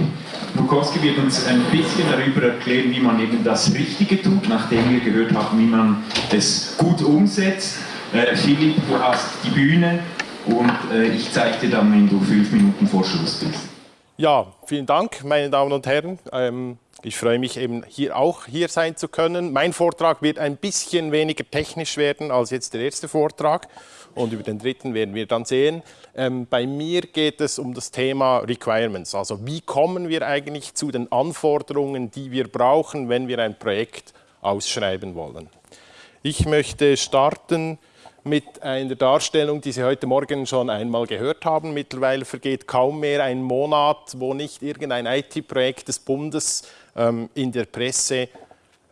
Bukowski wird uns ein bisschen darüber erklären, wie man eben das Richtige tut, nachdem wir gehört haben, wie man es gut umsetzt. Äh, Philipp, du hast die Bühne und äh, ich zeige dir dann, wenn du fünf Minuten vor Schluss bist. Ja, vielen Dank, meine Damen und Herren. Ähm, ich freue mich eben hier auch hier sein zu können. Mein Vortrag wird ein bisschen weniger technisch werden als jetzt der erste Vortrag und über den dritten werden wir dann sehen. Ähm, bei mir geht es um das Thema Requirements, also wie kommen wir eigentlich zu den Anforderungen, die wir brauchen, wenn wir ein Projekt ausschreiben wollen. Ich möchte starten mit einer Darstellung, die Sie heute Morgen schon einmal gehört haben. Mittlerweile vergeht kaum mehr ein Monat, wo nicht irgendein IT-Projekt des Bundes ähm, in der Presse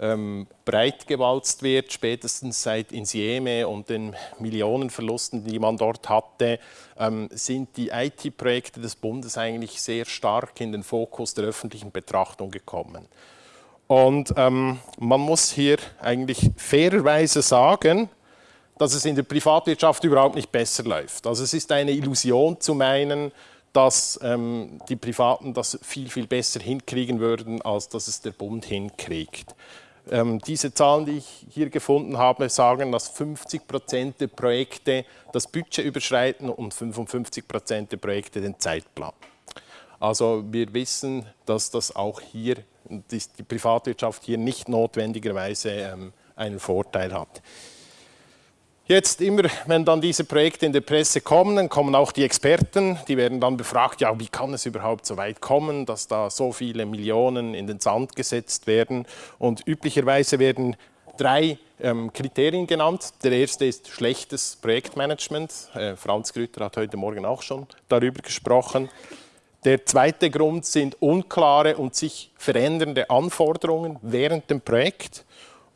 ähm, breitgewalzt wird, spätestens seit Insieme und den Millionenverlusten, die man dort hatte, ähm, sind die IT-Projekte des Bundes eigentlich sehr stark in den Fokus der öffentlichen Betrachtung gekommen. Und ähm, man muss hier eigentlich fairerweise sagen, dass es in der Privatwirtschaft überhaupt nicht besser läuft. Also es ist eine Illusion zu meinen, dass ähm, die Privaten das viel, viel besser hinkriegen würden, als dass es der Bund hinkriegt. Ähm, diese Zahlen, die ich hier gefunden habe, sagen, dass 50 Prozent der Projekte das Budget überschreiten und 55 Prozent der Projekte den Zeitplan. Also wir wissen, dass das auch hier, die, Privatwirtschaft hier nicht notwendigerweise ähm, einen Vorteil hat. Jetzt immer, wenn dann diese Projekte in der Presse kommen, dann kommen auch die Experten, die werden dann befragt, ja, wie kann es überhaupt so weit kommen, dass da so viele Millionen in den Sand gesetzt werden. Und üblicherweise werden drei ähm, Kriterien genannt. Der erste ist schlechtes Projektmanagement. Äh, Franz Grütter hat heute Morgen auch schon darüber gesprochen. Der zweite Grund sind unklare und sich verändernde Anforderungen während dem Projekt.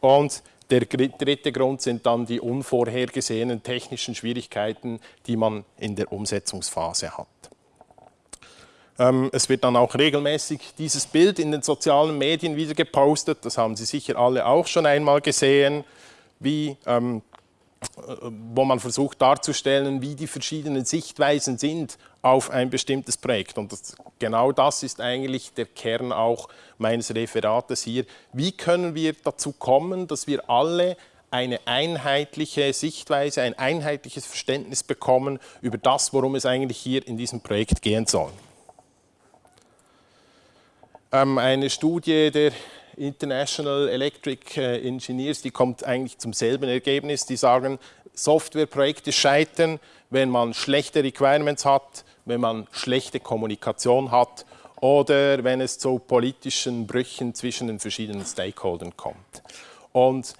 Und der dritte Grund sind dann die unvorhergesehenen technischen Schwierigkeiten, die man in der Umsetzungsphase hat. Ähm, es wird dann auch regelmäßig dieses Bild in den sozialen Medien wieder gepostet. Das haben Sie sicher alle auch schon einmal gesehen, wie ähm, wo man versucht darzustellen, wie die verschiedenen Sichtweisen sind auf ein bestimmtes Projekt. Und das, genau das ist eigentlich der Kern auch meines Referates hier. Wie können wir dazu kommen, dass wir alle eine einheitliche Sichtweise, ein einheitliches Verständnis bekommen über das, worum es eigentlich hier in diesem Projekt gehen soll. Ähm, eine Studie der International Electric äh, Engineers, die kommt eigentlich zum selben Ergebnis. Die sagen, Softwareprojekte scheitern, wenn man schlechte Requirements hat, wenn man schlechte Kommunikation hat oder wenn es zu politischen Brüchen zwischen den verschiedenen Stakeholdern kommt. Und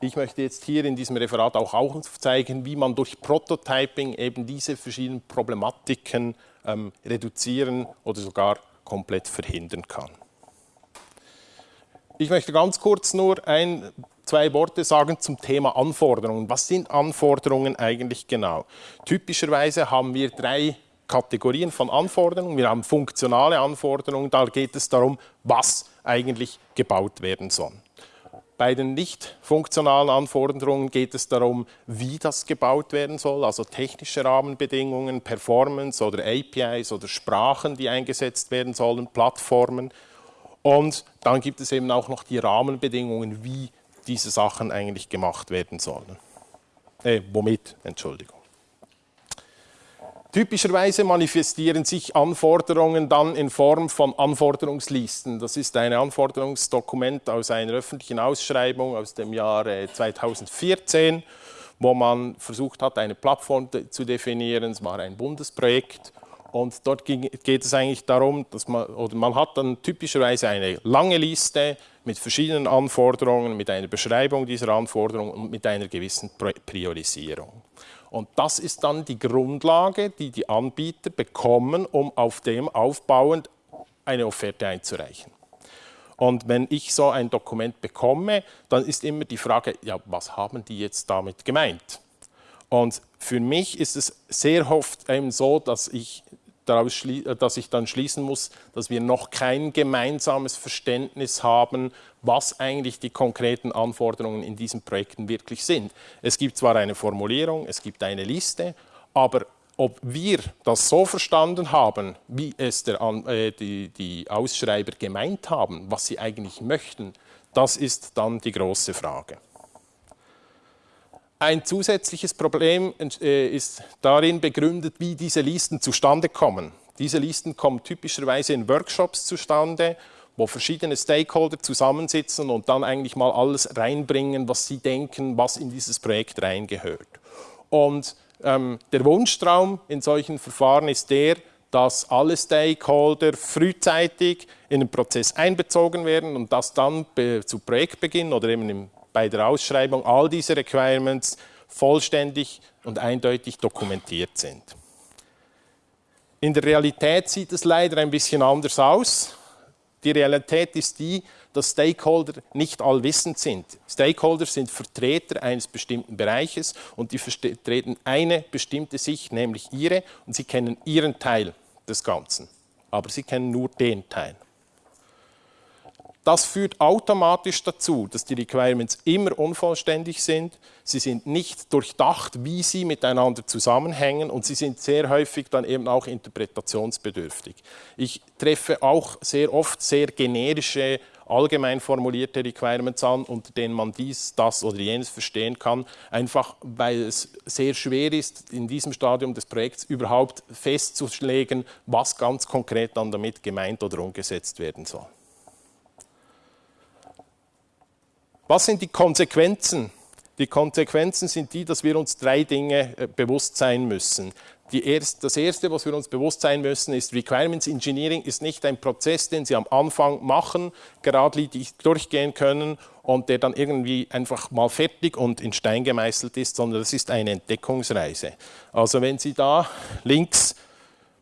ich möchte jetzt hier in diesem Referat auch aufzeigen, wie man durch Prototyping eben diese verschiedenen Problematiken ähm, reduzieren oder sogar komplett verhindern kann. Ich möchte ganz kurz nur ein, zwei Worte sagen zum Thema Anforderungen. Was sind Anforderungen eigentlich genau? Typischerweise haben wir drei Kategorien von Anforderungen. Wir haben funktionale Anforderungen, da geht es darum, was eigentlich gebaut werden soll. Bei den nicht funktionalen Anforderungen geht es darum, wie das gebaut werden soll, also technische Rahmenbedingungen, Performance oder APIs oder Sprachen, die eingesetzt werden sollen, Plattformen. Und dann gibt es eben auch noch die Rahmenbedingungen, wie diese Sachen eigentlich gemacht werden sollen. Äh, womit, Entschuldigung. Typischerweise manifestieren sich Anforderungen dann in Form von Anforderungslisten. Das ist ein Anforderungsdokument aus einer öffentlichen Ausschreibung aus dem Jahr 2014, wo man versucht hat, eine Plattform zu definieren. Es war ein Bundesprojekt und dort ging, geht es eigentlich darum, dass man, oder man hat dann typischerweise eine lange Liste mit verschiedenen Anforderungen, mit einer Beschreibung dieser Anforderungen und mit einer gewissen Priorisierung. Und das ist dann die Grundlage, die die Anbieter bekommen, um auf dem aufbauend eine Offerte einzureichen. Und wenn ich so ein Dokument bekomme, dann ist immer die Frage, ja, was haben die jetzt damit gemeint? Und für mich ist es sehr oft eben so, dass ich daraus äh, dass ich dann schließen muss, dass wir noch kein gemeinsames Verständnis haben, was eigentlich die konkreten Anforderungen in diesen Projekten wirklich sind. Es gibt zwar eine Formulierung, es gibt eine Liste, aber ob wir das so verstanden haben, wie es der, äh, die, die Ausschreiber gemeint haben, was sie eigentlich möchten, das ist dann die große Frage. Ein zusätzliches Problem äh, ist darin begründet, wie diese Listen zustande kommen. Diese Listen kommen typischerweise in Workshops zustande, wo verschiedene Stakeholder zusammensitzen und dann eigentlich mal alles reinbringen, was sie denken, was in dieses Projekt reingehört. Und ähm, der Wunschtraum in solchen Verfahren ist der, dass alle Stakeholder frühzeitig in den Prozess einbezogen werden und dass dann zu Projektbeginn oder eben im bei der Ausschreibung all diese Requirements vollständig und eindeutig dokumentiert sind. In der Realität sieht es leider ein bisschen anders aus. Die Realität ist die, dass Stakeholder nicht allwissend sind. Stakeholder sind Vertreter eines bestimmten Bereiches und die vertreten eine bestimmte Sicht, nämlich ihre, und sie kennen ihren Teil des Ganzen. Aber sie kennen nur den Teil. Das führt automatisch dazu, dass die Requirements immer unvollständig sind, sie sind nicht durchdacht, wie sie miteinander zusammenhängen und sie sind sehr häufig dann eben auch interpretationsbedürftig. Ich treffe auch sehr oft sehr generische, allgemein formulierte Requirements an, unter denen man dies, das oder jenes verstehen kann, einfach weil es sehr schwer ist, in diesem Stadium des Projekts überhaupt festzulegen, was ganz konkret dann damit gemeint oder umgesetzt werden soll. Was sind die Konsequenzen? Die Konsequenzen sind die, dass wir uns drei Dinge äh, bewusst sein müssen. Erste, das Erste, was wir uns bewusst sein müssen, ist, Requirements Engineering ist nicht ein Prozess, den Sie am Anfang machen, geradlinig durchgehen können und der dann irgendwie einfach mal fertig und in Stein gemeißelt ist, sondern das ist eine Entdeckungsreise. Also wenn Sie da links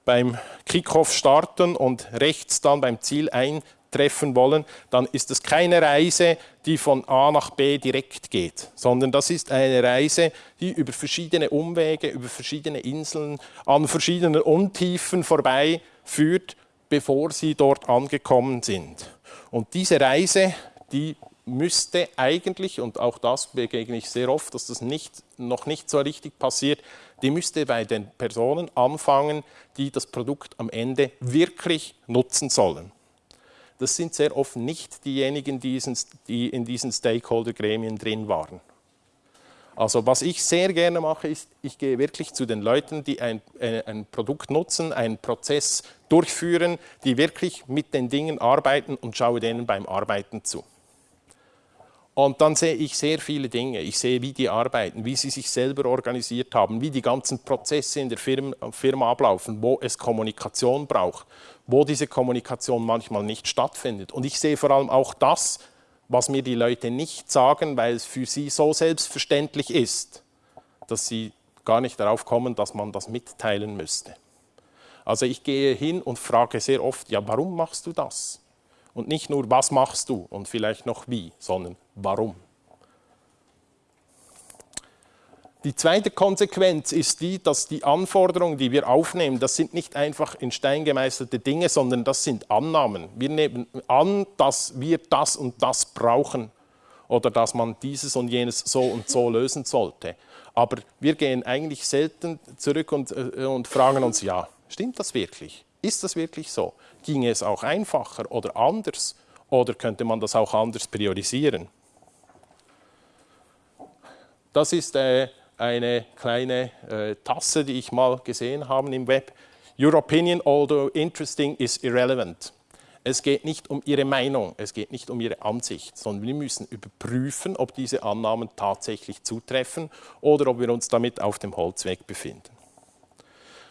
beim Kickoff starten und rechts dann beim Ziel ein treffen wollen, dann ist es keine Reise, die von A nach B direkt geht, sondern das ist eine Reise, die über verschiedene Umwege, über verschiedene Inseln, an verschiedenen Untiefen vorbei führt, bevor sie dort angekommen sind. Und diese Reise, die müsste eigentlich, und auch das begegne ich sehr oft, dass das nicht, noch nicht so richtig passiert, die müsste bei den Personen anfangen, die das Produkt am Ende wirklich nutzen sollen das sind sehr oft nicht diejenigen, die in diesen Stakeholder-Gremien drin waren. Also was ich sehr gerne mache, ist, ich gehe wirklich zu den Leuten, die ein, ein, Produkt nutzen, einen Prozess durchführen, die wirklich mit den Dingen arbeiten und schaue denen beim Arbeiten zu. Und dann sehe ich sehr viele Dinge. Ich sehe, wie die arbeiten, wie sie sich selber organisiert haben, wie die ganzen Prozesse in der Firma, Firma ablaufen, wo es Kommunikation braucht, wo diese Kommunikation manchmal nicht stattfindet. Und ich sehe vor allem auch das, was mir die Leute nicht sagen, weil es für sie so selbstverständlich ist, dass sie gar nicht darauf kommen, dass man das mitteilen müsste. Also ich gehe hin und frage sehr oft, ja, warum machst du das? Und nicht nur, was machst du und vielleicht noch wie, sondern warum. Die zweite Konsequenz ist die, dass die Anforderungen, die wir aufnehmen, das sind nicht einfach in Stein gemeißelte Dinge, sondern das sind Annahmen. Wir nehmen an, dass wir das und das brauchen oder dass man dieses und jenes so und so lösen sollte. Aber wir gehen eigentlich selten zurück und, äh, und fragen uns, ja, stimmt das wirklich? Ist das wirklich so? Ginge es auch einfacher oder anders? Oder könnte man das auch anders priorisieren? Das ist äh, eine kleine äh, Tasse, die ich mal gesehen habe im Web. Your opinion, although interesting, is irrelevant. Es geht nicht um Ihre Meinung, es geht nicht um Ihre Ansicht, sondern wir müssen überprüfen, ob diese Annahmen tatsächlich zutreffen oder ob wir uns damit auf dem Holzweg befinden.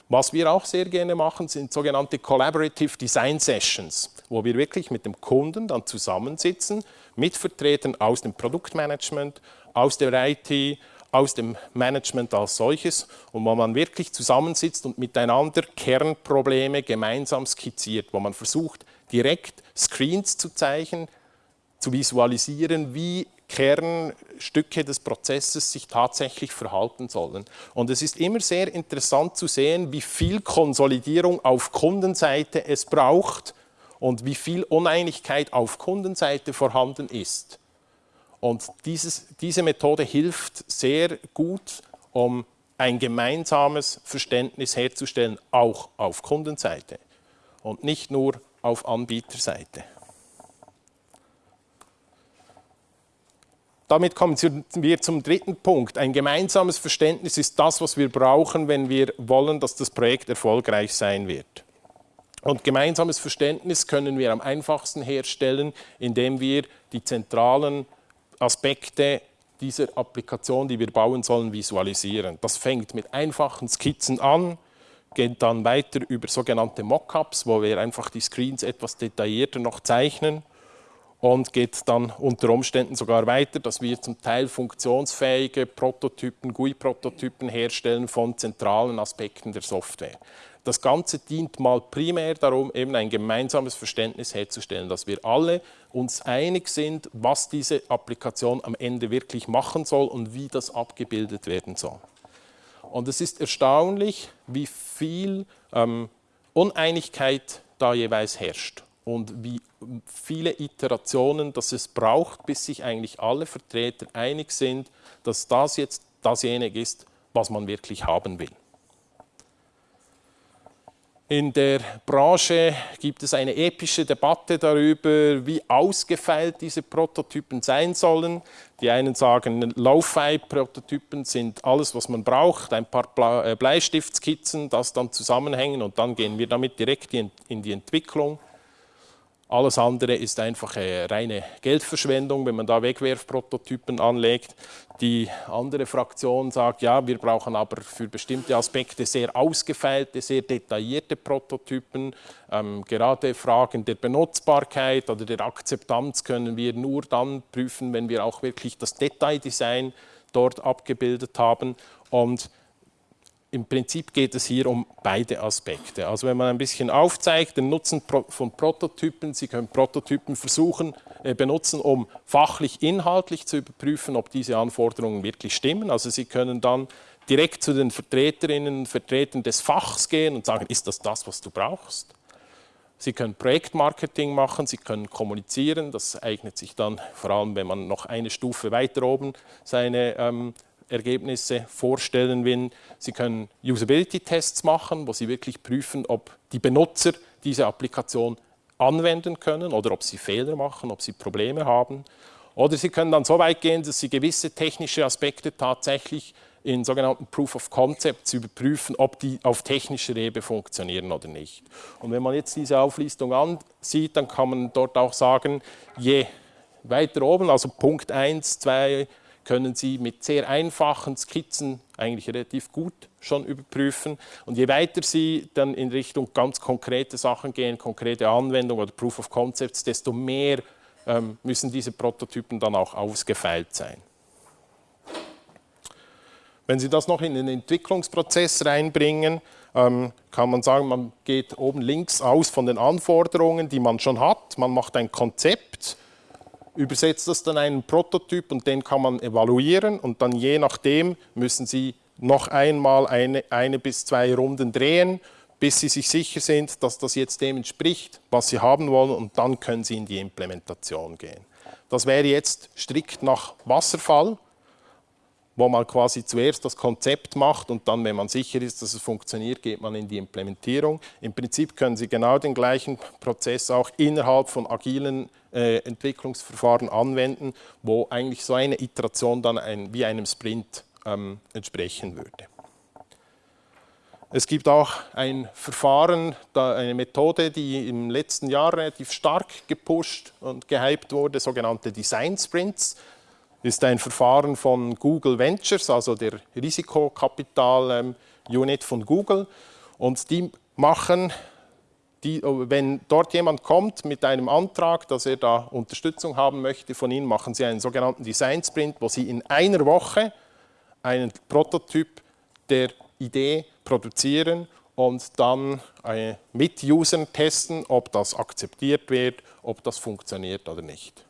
Was wir auch sehr gerne machen, sind sogenannte Collaborative Design Sessions, wo wir wirklich mit dem Kunden dann zusammensitzen, mit Vertretern aus dem Produktmanagement, aus der IT, aus dem Management als solches und wo man wirklich zusammensitzt und miteinander Kernprobleme gemeinsam skizziert, wo man versucht, direkt Screens zu zeigen, zu visualisieren, wie Kernstücke des Prozesses sich tatsächlich verhalten sollen. Und es ist immer sehr interessant zu sehen, wie viel Konsolidierung auf Kundenseite es braucht und wie viel Uneinigkeit auf Kundenseite vorhanden ist. Und dieses, diese Methode hilft sehr gut, um ein gemeinsames Verständnis herzustellen, auch auf Kundenseite und nicht nur auf Anbieterseite. Damit kommen wir zum dritten Punkt. Ein gemeinsames Verständnis ist das, was wir brauchen, wenn wir wollen, dass das Projekt erfolgreich sein wird. Und gemeinsames Verständnis können wir am einfachsten herstellen, indem wir die zentralen Aspekte dieser Applikation, die wir bauen sollen, visualisieren. Das fängt mit einfachen Skizzen an, geht dann weiter über sogenannte Mockups, wo wir einfach die Screens etwas detaillierter noch zeichnen und geht dann unter Umständen sogar weiter, dass wir zum Teil funktionsfähige Prototypen, GUI-Prototypen herstellen von zentralen Aspekten der Software. Das Ganze dient mal primär darum, eben ein gemeinsames Verständnis herzustellen, dass wir alle uns einig sind, was diese Applikation am Ende wirklich machen soll und wie das abgebildet werden soll. Und es ist erstaunlich, wie viel ähm, Uneinigkeit da jeweils herrscht und wie viele Iterationen, dass es braucht, bis sich eigentlich alle Vertreter einig sind, dass das jetzt dasjenige ist, was man wirklich haben will. In der Branche gibt es eine epische Debatte darüber, wie ausgefeilt diese Prototypen sein sollen. Die einen sagen, Low-Fi-Prototypen sind alles, was man braucht, ein paar äh, Bleistiftskizzen, das dann zusammenhängen und dann gehen wir damit direkt in die Entwicklung. Alles andere ist einfach eine reine Geldverschwendung, wenn man da Wegwerfprototypen anlegt. Die andere Fraktion sagt, ja, wir brauchen aber für bestimmte Aspekte sehr ausgefeilte, sehr detaillierte Prototypen. Ähm, gerade Fragen der Benutzbarkeit oder der Akzeptanz können wir nur dann prüfen, wenn wir auch wirklich das Detaildesign dort abgebildet haben. Und im Prinzip geht es hier um beide Aspekte. Also wenn man ein bisschen aufzeigt, den Nutzen von Prototypen, Sie können Prototypen versuchen, äh, benutzen, um fachlich, inhaltlich zu überprüfen, ob diese Anforderungen wirklich stimmen. Also Sie können dann direkt zu den Vertreterinnen und Vertretern des Fachs gehen und sagen, ist das das, was du brauchst? Sie können Projektmarketing machen, Sie können kommunizieren, das eignet sich dann vor allem, wenn man noch eine Stufe weiter oben seine ähm, Ergebnisse vorstellen will. Sie können Usability-Tests machen, wo Sie wirklich prüfen, ob die Benutzer diese Applikation anwenden können oder ob sie Fehler machen, ob sie Probleme haben. Oder Sie können dann so weit gehen, dass Sie gewisse technische Aspekte tatsächlich in sogenannten Proof of Concepts überprüfen, ob die auf technischer Ebene funktionieren oder nicht. Und wenn man jetzt diese Auflistung ansieht, dann kann man dort auch sagen, je weiter oben, also Punkt 1, 2, können Sie mit sehr einfachen Skizzen eigentlich relativ gut schon überprüfen. Und je weiter Sie dann in Richtung ganz konkrete Sachen gehen, konkrete Anwendungen oder Proof of Concepts, desto mehr ähm, müssen diese Prototypen dann auch ausgefeilt sein. Wenn Sie das noch in den Entwicklungsprozess reinbringen, ähm, kann man sagen, man geht oben links aus von den Anforderungen, die man schon hat. Man macht ein Konzept übersetzt das dann einen Prototyp und den kann man evaluieren und dann je nachdem müssen Sie noch einmal eine, eine bis zwei Runden drehen, bis Sie sich sicher sind, dass das jetzt dem entspricht, was Sie haben wollen und dann können Sie in die Implementation gehen. Das wäre jetzt strikt nach Wasserfall, wo man quasi zuerst das Konzept macht und dann, wenn man sicher ist, dass es funktioniert, geht man in die Implementierung. Im Prinzip können Sie genau den gleichen Prozess auch innerhalb von agilen äh, Entwicklungsverfahren anwenden, wo eigentlich so eine Iteration dann ein, wie einem Sprint ähm, entsprechen würde. Es gibt auch ein Verfahren, eine Methode, die im letzten Jahr relativ stark gepusht und gehypt wurde, sogenannte Design Sprints. Ist ein Verfahren von Google Ventures, also der Risikokapital-Unit ähm, von Google. Und die machen die, oh, wenn dort jemand kommt mit einem Antrag, dass er da Unterstützung haben möchte von Ihnen, machen Sie einen sogenannten Design Sprint, wo Sie in einer Woche einen Prototyp der Idee produzieren und dann äh, mit Usern testen, ob das akzeptiert wird, ob das funktioniert oder nicht.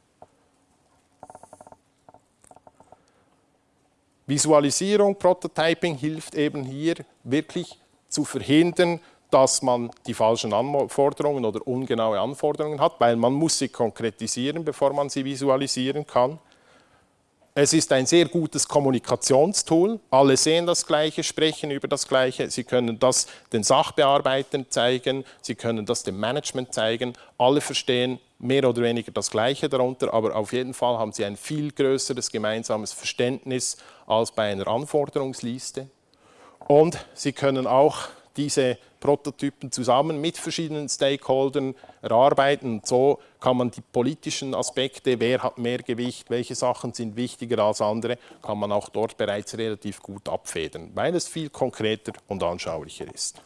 Visualisierung, Prototyping hilft eben hier wirklich zu verhindern, dass man die falschen Anforderungen oder ungenaue Anforderungen hat, weil man muss sie konkretisieren, bevor man sie visualisieren kann. Es ist ein sehr gutes Kommunikationstool. Alle sehen das Gleiche, sprechen über das Gleiche. Sie können das den Sachbearbeitern zeigen, Sie können das dem Management zeigen. Alle verstehen mehr oder weniger das Gleiche darunter, aber auf jeden Fall haben Sie ein viel größeres gemeinsames Verständnis als bei einer Anforderungsliste. Und Sie können auch diese Prototypen zusammen mit verschiedenen Stakeholdern erarbeiten. Und so kann man die politischen Aspekte, wer hat mehr Gewicht, welche Sachen sind wichtiger als andere, kann man auch dort bereits relativ gut abfedern, weil es viel konkreter und anschaulicher ist.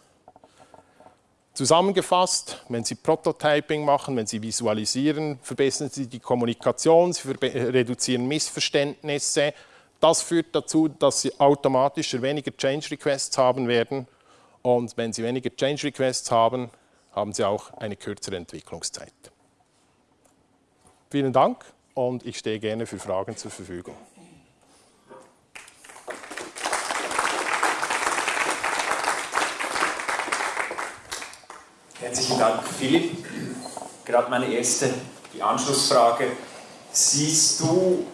Zusammengefasst, wenn Sie Prototyping machen, wenn Sie visualisieren, verbessern Sie die Kommunikation, Sie reduzieren Missverständnisse. Das führt dazu, dass Sie automatisch weniger Change Requests haben werden und wenn Sie weniger Change Requests haben, haben Sie auch eine kürzere Entwicklungszeit. Vielen Dank und ich stehe gerne für Fragen zur Verfügung. Herzlichen Dank, Philipp. gerade meine erste, die Anschlussfrage. Siehst du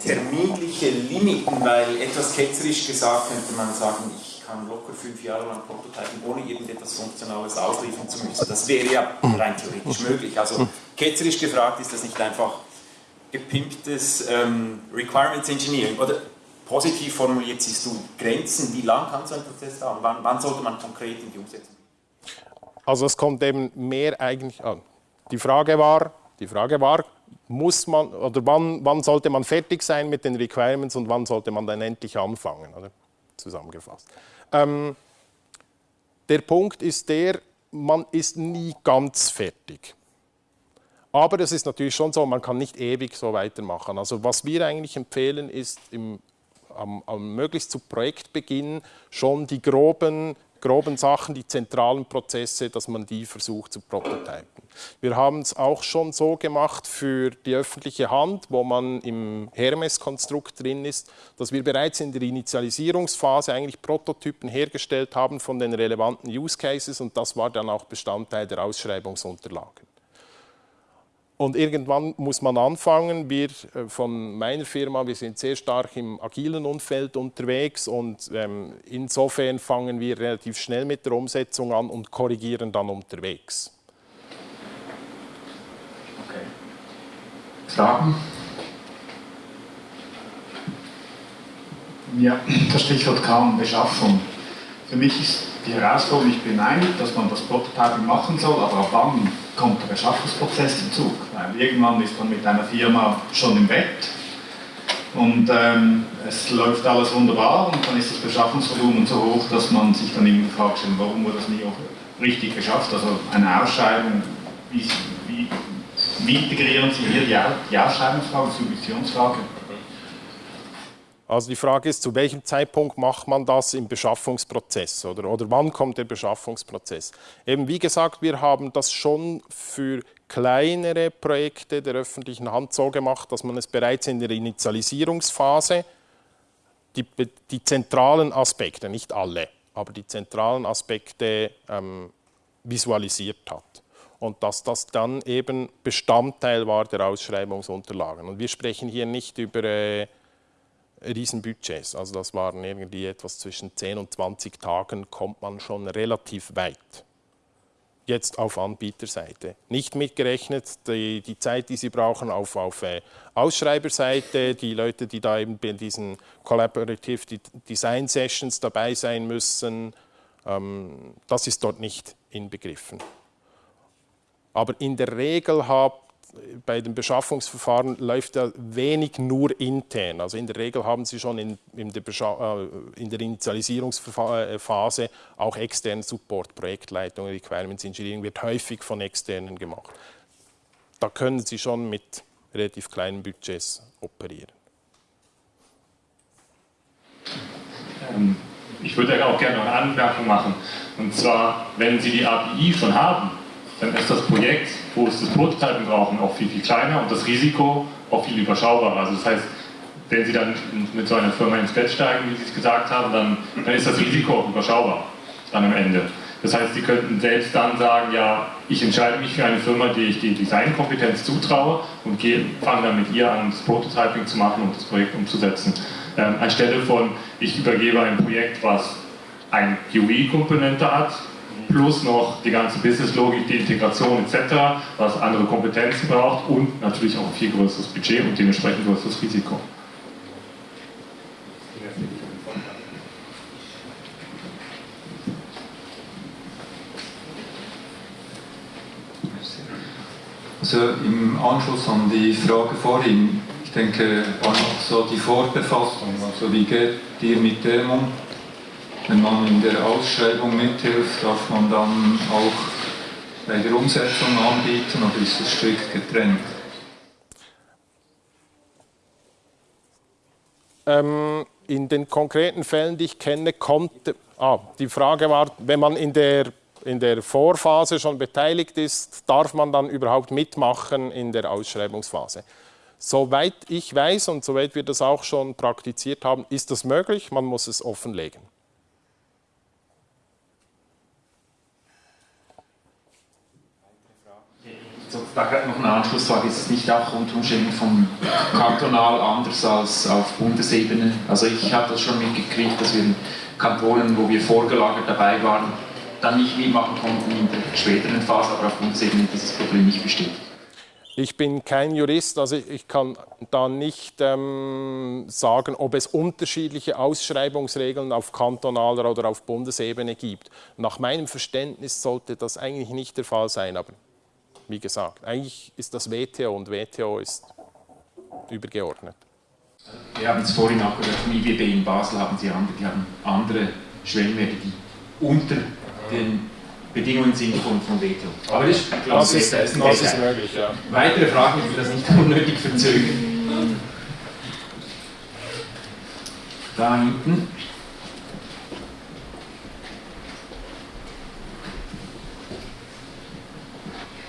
terminliche Limiten, weil etwas ketzerisch gesagt könnte man sagen, ich kann locker fünf Jahre lang prototypen, ohne irgendetwas Funktionales ausliefern zu müssen. Das wäre ja rein theoretisch möglich. Also ketzerisch gefragt, ist das nicht einfach gepimptes ähm, Requirements Engineering? Oder positiv formuliert, siehst du Grenzen, wie lang kann so ein Prozess dauern? Wann, wann sollte man konkret in die Umsetzung? Also es kommt eben mehr eigentlich an. Die Frage war, die Frage war, muss man oder wann, wann sollte man fertig sein mit den Requirements und wann sollte man dann endlich anfangen, oder? zusammengefasst. Ähm, der Punkt ist der, man ist nie ganz fertig. Aber es ist natürlich schon so, man kann nicht ewig so weitermachen. Also was wir eigentlich empfehlen, ist im, am, am möglichst zu Projektbeginn schon die groben groben Sachen, die zentralen Prozesse, dass man die versucht zu prototypen. Wir haben es auch schon so gemacht für die öffentliche Hand, wo man im Hermes-Konstrukt drin ist, dass wir bereits in der Initialisierungsphase eigentlich Prototypen hergestellt haben von den relevanten Use Cases und das war dann auch Bestandteil der Ausschreibungsunterlagen. Und irgendwann muss man anfangen. Wir äh, von meiner Firma, wir sind sehr stark im agilen Umfeld unterwegs und ähm, insofern fangen wir relativ schnell mit der Umsetzung an und korrigieren dann unterwegs. Okay. Fragen? Ja, das Stichwort kam Beschaffung. Für mich ist die Herausforderung nicht beneint, dass man das Prototyping machen soll, aber ab wann kommt der Beschaffungsprozess zum Zug? Weil irgendwann ist man mit einer Firma schon im Bett und ähm, es läuft alles wunderbar und dann ist das Beschaffungsvolumen so hoch, dass man sich dann irgendwie fragt, warum wurde das nie auch richtig geschafft? Also eine Ausschreibung, wie, wie, wie integrieren Sie hier die, die Ausschreibungsfrage, die Subventionsfrage? Also die Frage ist, zu welchem Zeitpunkt macht man das im Beschaffungsprozess oder, oder wann kommt der Beschaffungsprozess? Eben wie gesagt, wir haben das schon für kleinere Projekte der öffentlichen Hand so gemacht, dass man es bereits in der Initialisierungsphase die, die zentralen Aspekte, nicht alle, aber die zentralen Aspekte ähm, visualisiert hat und dass das dann eben Bestandteil war der Ausschreibungsunterlagen. Und wir sprechen hier nicht über äh, Riesenbudgets. Also das waren irgendwie etwas zwischen 10 und 20 Tagen, kommt man schon relativ weit. Jetzt auf Anbieterseite. Nicht mitgerechnet die, die Zeit, die Sie brauchen auf, auf äh, Ausschreiberseite, die Leute, die da eben bei diesen Collaborative Design Sessions dabei sein müssen, ähm, das ist dort nicht inbegriffen. Aber in der Regel hat bei den Beschaffungsverfahren läuft ja wenig nur intern. Also in der Regel haben Sie schon in, in, der, äh, in der, Initialisierungsphase auch externen Support, Projektleitung, Requirements Engineering wird häufig von externen gemacht. Da können Sie schon mit relativ kleinen Budgets operieren. Ähm, ich würde auch gerne noch eine Anmerkung machen. Und zwar, wenn Sie die API schon haben, dann ist das Projekt, wo es das Prototypen brauchen, auch viel, viel kleiner und das Risiko auch viel überschaubarer. Also das heißt, wenn Sie dann mit so einer Firma ins Bett steigen, wie Sie es gesagt haben, dann, dann ist das Risiko auch überschaubar dann am Ende. Das heißt, Sie könnten selbst dann sagen, ja, ich entscheide mich für eine Firma, die ich die Designkompetenz zutraue und fange dann mit ihr an, das Prototyping zu machen und das Projekt umzusetzen. Ähm, anstelle von, ich übergebe ein Projekt, was eine UI-Komponente hat, plus noch die ganze Businesslogik, die Integration etc., was andere Kompetenzen braucht und natürlich auch ein viel größeres Budget und dementsprechend größeres Risiko. Also im Anschluss an die Frage vorhin, ich denke, war noch so die Vorbefassung, also wie geht ihr mit dem um? Wenn man in der Ausschreibung mithilft, darf man dann auch bei der Umsetzung anbieten oder ist es strikt getrennt? Ähm, in den konkreten Fällen, die ich kenne, kommt, ah, die Frage war, wenn man in der, in der Vorphase schon beteiligt ist, darf man dann überhaupt mitmachen in der Ausschreibungsphase? Soweit ich weiß und soweit wir das auch schon praktiziert haben, ist das möglich, man muss es offenlegen. Da noch eine Anschlussfrage. Ist es nicht auch unter Umständen vom kantonal anders als auf Bundesebene? Also ich habe das schon mitgekriegt, dass wir in Kantonen, wo wir vorgelagert dabei waren, dann nicht mitmachen konnten in der späteren Phase, aber auf Bundesebene dieses Problem nicht besteht. Ich bin kein Jurist, also ich kann da nicht ähm, sagen, ob es unterschiedliche Ausschreibungsregeln auf kantonaler oder auf Bundesebene gibt. Nach meinem Verständnis sollte das eigentlich nicht der Fall sein, aber wie gesagt, eigentlich ist das WTO und WTO ist übergeordnet. Wir haben es vorhin auch gehört, vom IWB in Basel haben sie andere, die haben andere Schwellenwerte, die unter den Bedingungen sind von, von WTO. Aber ich glaube, das ist, das ist, ist möglich. Ja. Weitere Fragen, ich will das nicht unnötig verzögern. Da hinten.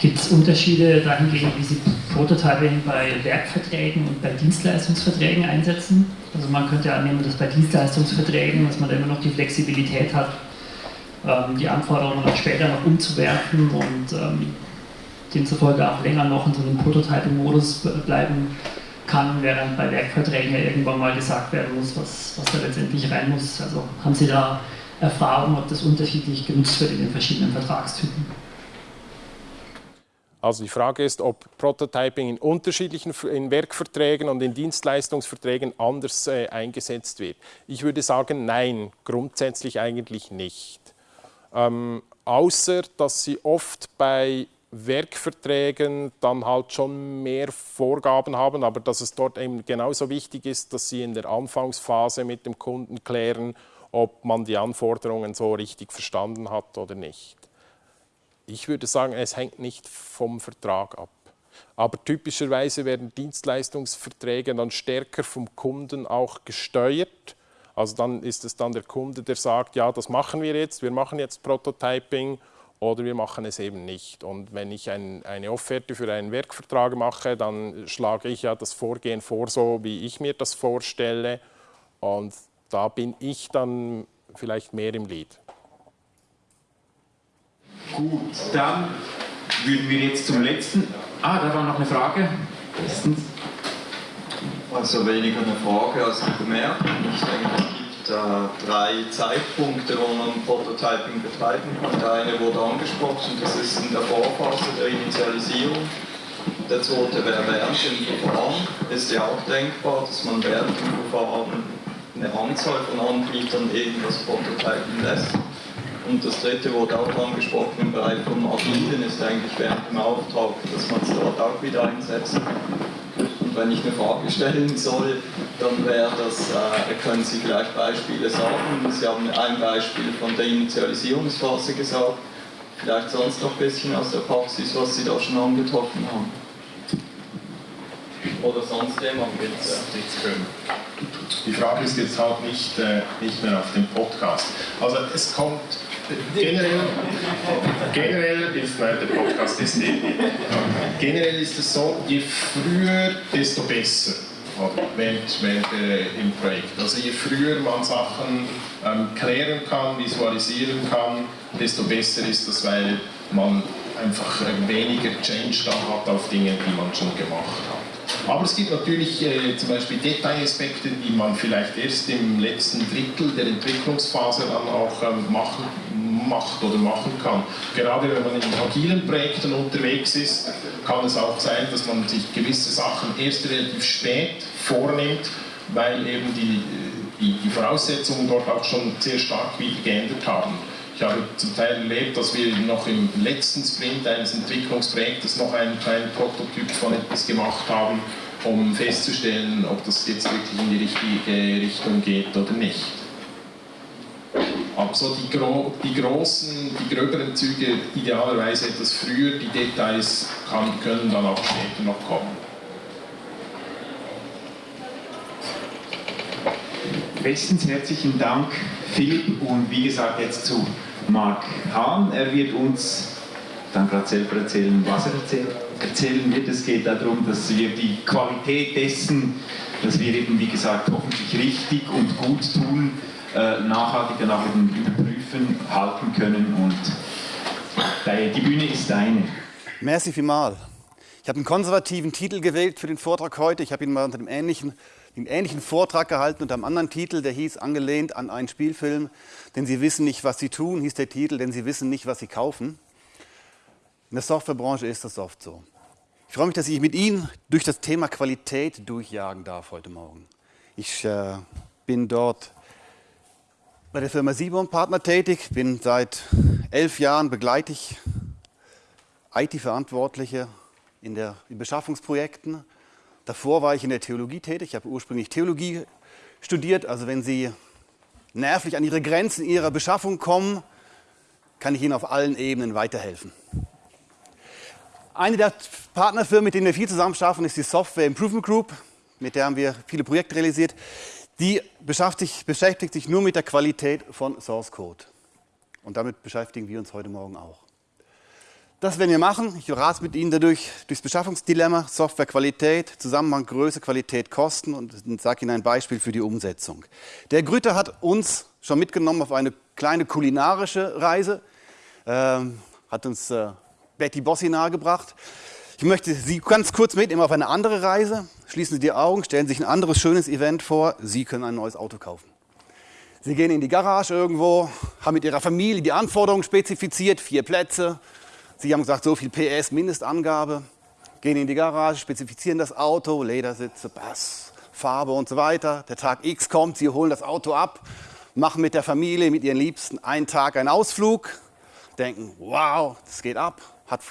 Gibt es Unterschiede dahingehend, wie Sie Prototyping bei Werkverträgen und bei Dienstleistungsverträgen einsetzen? Also man könnte ja annehmen, dass bei Dienstleistungsverträgen, dass man da immer noch die Flexibilität hat, ähm, die Anforderungen auch später noch umzuwerfen und ähm, demzufolge auch länger noch in so einem Prototyping-Modus bleiben kann, während bei Werkverträgen ja irgendwann mal gesagt werden muss, was, was da letztendlich rein muss. Also haben Sie da Erfahrung, ob das unterschiedlich genutzt wird in den verschiedenen Vertragstypen? Also die Frage ist, ob Prototyping in unterschiedlichen in Werkverträgen und in Dienstleistungsverträgen anders äh, eingesetzt wird. Ich würde sagen, nein, grundsätzlich eigentlich nicht. Ähm, außer, dass sie oft bei Werkverträgen dann halt schon mehr Vorgaben haben, aber dass es dort eben genauso wichtig ist, dass sie in der Anfangsphase mit dem Kunden klären, ob man die Anforderungen so richtig verstanden hat oder nicht. Ich würde sagen, es hängt nicht vom Vertrag ab. Aber typischerweise werden Dienstleistungsverträge dann stärker vom Kunden auch gesteuert also dann ist es dann der Kunde, der sagt, ja, das machen wir jetzt, wir machen jetzt Prototyping oder wir machen es eben nicht. Und wenn ich ein, eine Offerte für einen Werkvertrag mache, dann schlage ich ja das Vorgehen vor, so wie ich mir das vorstelle. Und da bin ich dann vielleicht mehr im Lied. Gut, dann würden wir jetzt zum letzten. Ah, da war noch eine Frage. Bestens. Also weniger eine Frage als eine Bemerkung. Ich denke, es gibt äh, drei Zeitpunkte, wo man Prototyping betreiben kann. Der eine wurde angesprochen, das ist in der Vorphase der Initialisierung. Der zweite wäre während dem Verfahren. Ist ja auch denkbar, dass man während dem Verfahren eine Anzahl von Anbietern irgendwas prototypen lässt. Und das dritte wurde auch angesprochen im Bereich vom Agilen, ist eigentlich während dem Auftrag, dass man es dort auch wieder einsetzt. Und wenn ich eine Frage stellen soll, dann wäre das, äh, können Sie vielleicht Beispiele sagen. Sie haben ein Beispiel von der Initialisierungsphase gesagt, vielleicht sonst noch ein bisschen aus der Praxis, was Sie da schon angetroffen haben. Oder sonst jemand bitte. Die Frage ist jetzt halt nicht, äh, nicht mehr auf dem Podcast. Also es kommt generell, generell ist, nein, der Podcast ist nicht. Generell ist es so, je früher, desto besser. Während, während äh, im Projekt. Also je früher man Sachen ähm, klären kann, visualisieren kann, desto besser ist das, weil man einfach äh, weniger Change da hat auf Dinge, die man schon gemacht hat. Aber es gibt natürlich äh, zum Beispiel Detailaspekte, die man vielleicht erst im letzten Drittel der Entwicklungsphase dann auch ähm, machen, macht oder machen kann. Gerade wenn man in agilen Projekten unterwegs ist, kann es auch sein, dass man sich gewisse Sachen erst relativ spät vornimmt, weil eben die, die, die Voraussetzungen dort auch schon sehr stark wieder geändert haben. Ich habe zum Teil erlebt, dass wir noch im letzten Sprint eines Entwicklungsprojektes noch einen kleinen Prototyp von etwas gemacht haben, um festzustellen, ob das jetzt wirklich in die richtige Richtung geht oder nicht. Aber so die, gro die großen, die gröberen Züge idealerweise etwas früher, die Details kann, können dann auch später noch kommen. Bestens herzlichen Dank, Philipp, und wie gesagt jetzt zu Marc Hahn. Er wird uns dann gerade selber erzählen, was er erzählen wird. Es geht darum, dass wir die Qualität dessen, dass wir eben, wie gesagt, hoffentlich richtig und gut tun, äh, nachhaltig dann auch eben überprüfen, halten können. Und die Bühne ist deine. Merci vielmals. Ich habe einen konservativen Titel gewählt für den Vortrag heute. Ich habe ihn mal unter dem ähnlichen, dem ähnlichen Vortrag gehalten unter einem anderen Titel, der hieß angelehnt an einen Spielfilm. Denn Sie wissen nicht, was Sie tun, hieß der Titel, denn Sie wissen nicht, was Sie kaufen. In der Softwarebranche ist das oft so. Ich freue mich, dass ich mit Ihnen durch das Thema Qualität durchjagen darf heute Morgen. Ich äh, bin dort bei der Firma Simon Partner tätig, bin seit elf Jahren begleite ich IT-Verantwortliche in, in Beschaffungsprojekten. Davor war ich in der Theologie tätig. Ich habe ursprünglich Theologie studiert. Also wenn Sie nervlich an Ihre Grenzen Ihrer Beschaffung kommen, kann ich Ihnen auf allen Ebenen weiterhelfen. Eine der Partnerfirmen, mit denen wir viel zusammen schaffen, ist die Software Improvement Group. Mit der haben wir viele Projekte realisiert. Die beschäftigt, beschäftigt sich nur mit der Qualität von Source Code. Und damit beschäftigen wir uns heute Morgen auch. Das werden wir machen. Ich rate mit Ihnen dadurch durchs Beschaffungsdilemma, Softwarequalität, Zusammenhang Größe, Qualität, Kosten und sage Ihnen ein Beispiel für die Umsetzung. Der Grüter hat uns schon mitgenommen auf eine kleine kulinarische Reise, ähm, hat uns äh, Betty Bossi nahegebracht. Ich möchte Sie ganz kurz mitnehmen auf eine andere Reise. Schließen Sie die Augen, stellen sich ein anderes schönes Event vor. Sie können ein neues Auto kaufen. Sie gehen in die Garage irgendwo, haben mit Ihrer Familie die Anforderungen spezifiziert, vier Plätze, Sie haben gesagt, so viel PS Mindestangabe, gehen in die Garage, spezifizieren das Auto, Ledersitze, Bass, Farbe und so weiter. Der Tag X kommt, Sie holen das Auto ab, machen mit der Familie, mit Ihren Liebsten einen Tag einen Ausflug, denken, wow, das geht ab.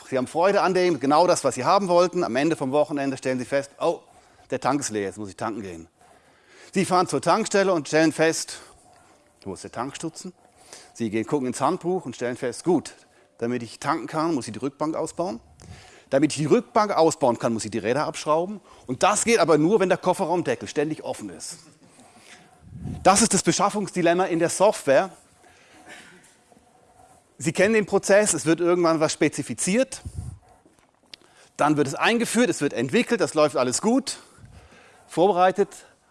Sie haben Freude an dem, genau das, was Sie haben wollten. Am Ende vom Wochenende stellen Sie fest, oh, der Tank ist leer, jetzt muss ich tanken gehen. Sie fahren zur Tankstelle und stellen fest, wo ist der Tankstutzen? Sie gehen gucken ins Handbuch und stellen fest, gut, damit ich tanken kann, muss ich die Rückbank ausbauen. Damit ich die Rückbank ausbauen kann, muss ich die Räder abschrauben. Und das geht aber nur, wenn der Kofferraumdeckel ständig offen ist. Das ist das Beschaffungsdilemma in der Software. Sie kennen den Prozess, es wird irgendwann was spezifiziert, dann wird es eingeführt, es wird entwickelt, das läuft alles gut, vorbereitet.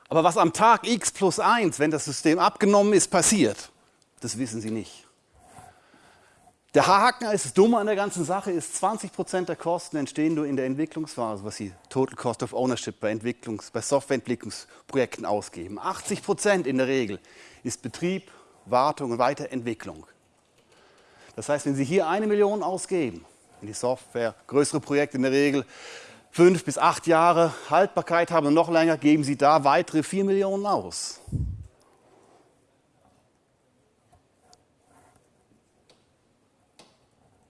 Aber was am Tag x plus 1, wenn das System abgenommen ist, passiert, das wissen Sie nicht. Der Haken ist das Dumme an der ganzen Sache ist, 20% der Kosten entstehen nur in der Entwicklungsphase, was Sie Total Cost of Ownership bei, Entwicklungs-, bei Softwareentwicklungsprojekten ausgeben. 80% in der Regel ist Betrieb, Wartung und Weiterentwicklung. Das heißt, wenn Sie hier eine Million ausgeben in die Software, größere Projekte in der Regel fünf bis acht Jahre Haltbarkeit haben und noch länger, geben Sie da weitere vier Millionen aus.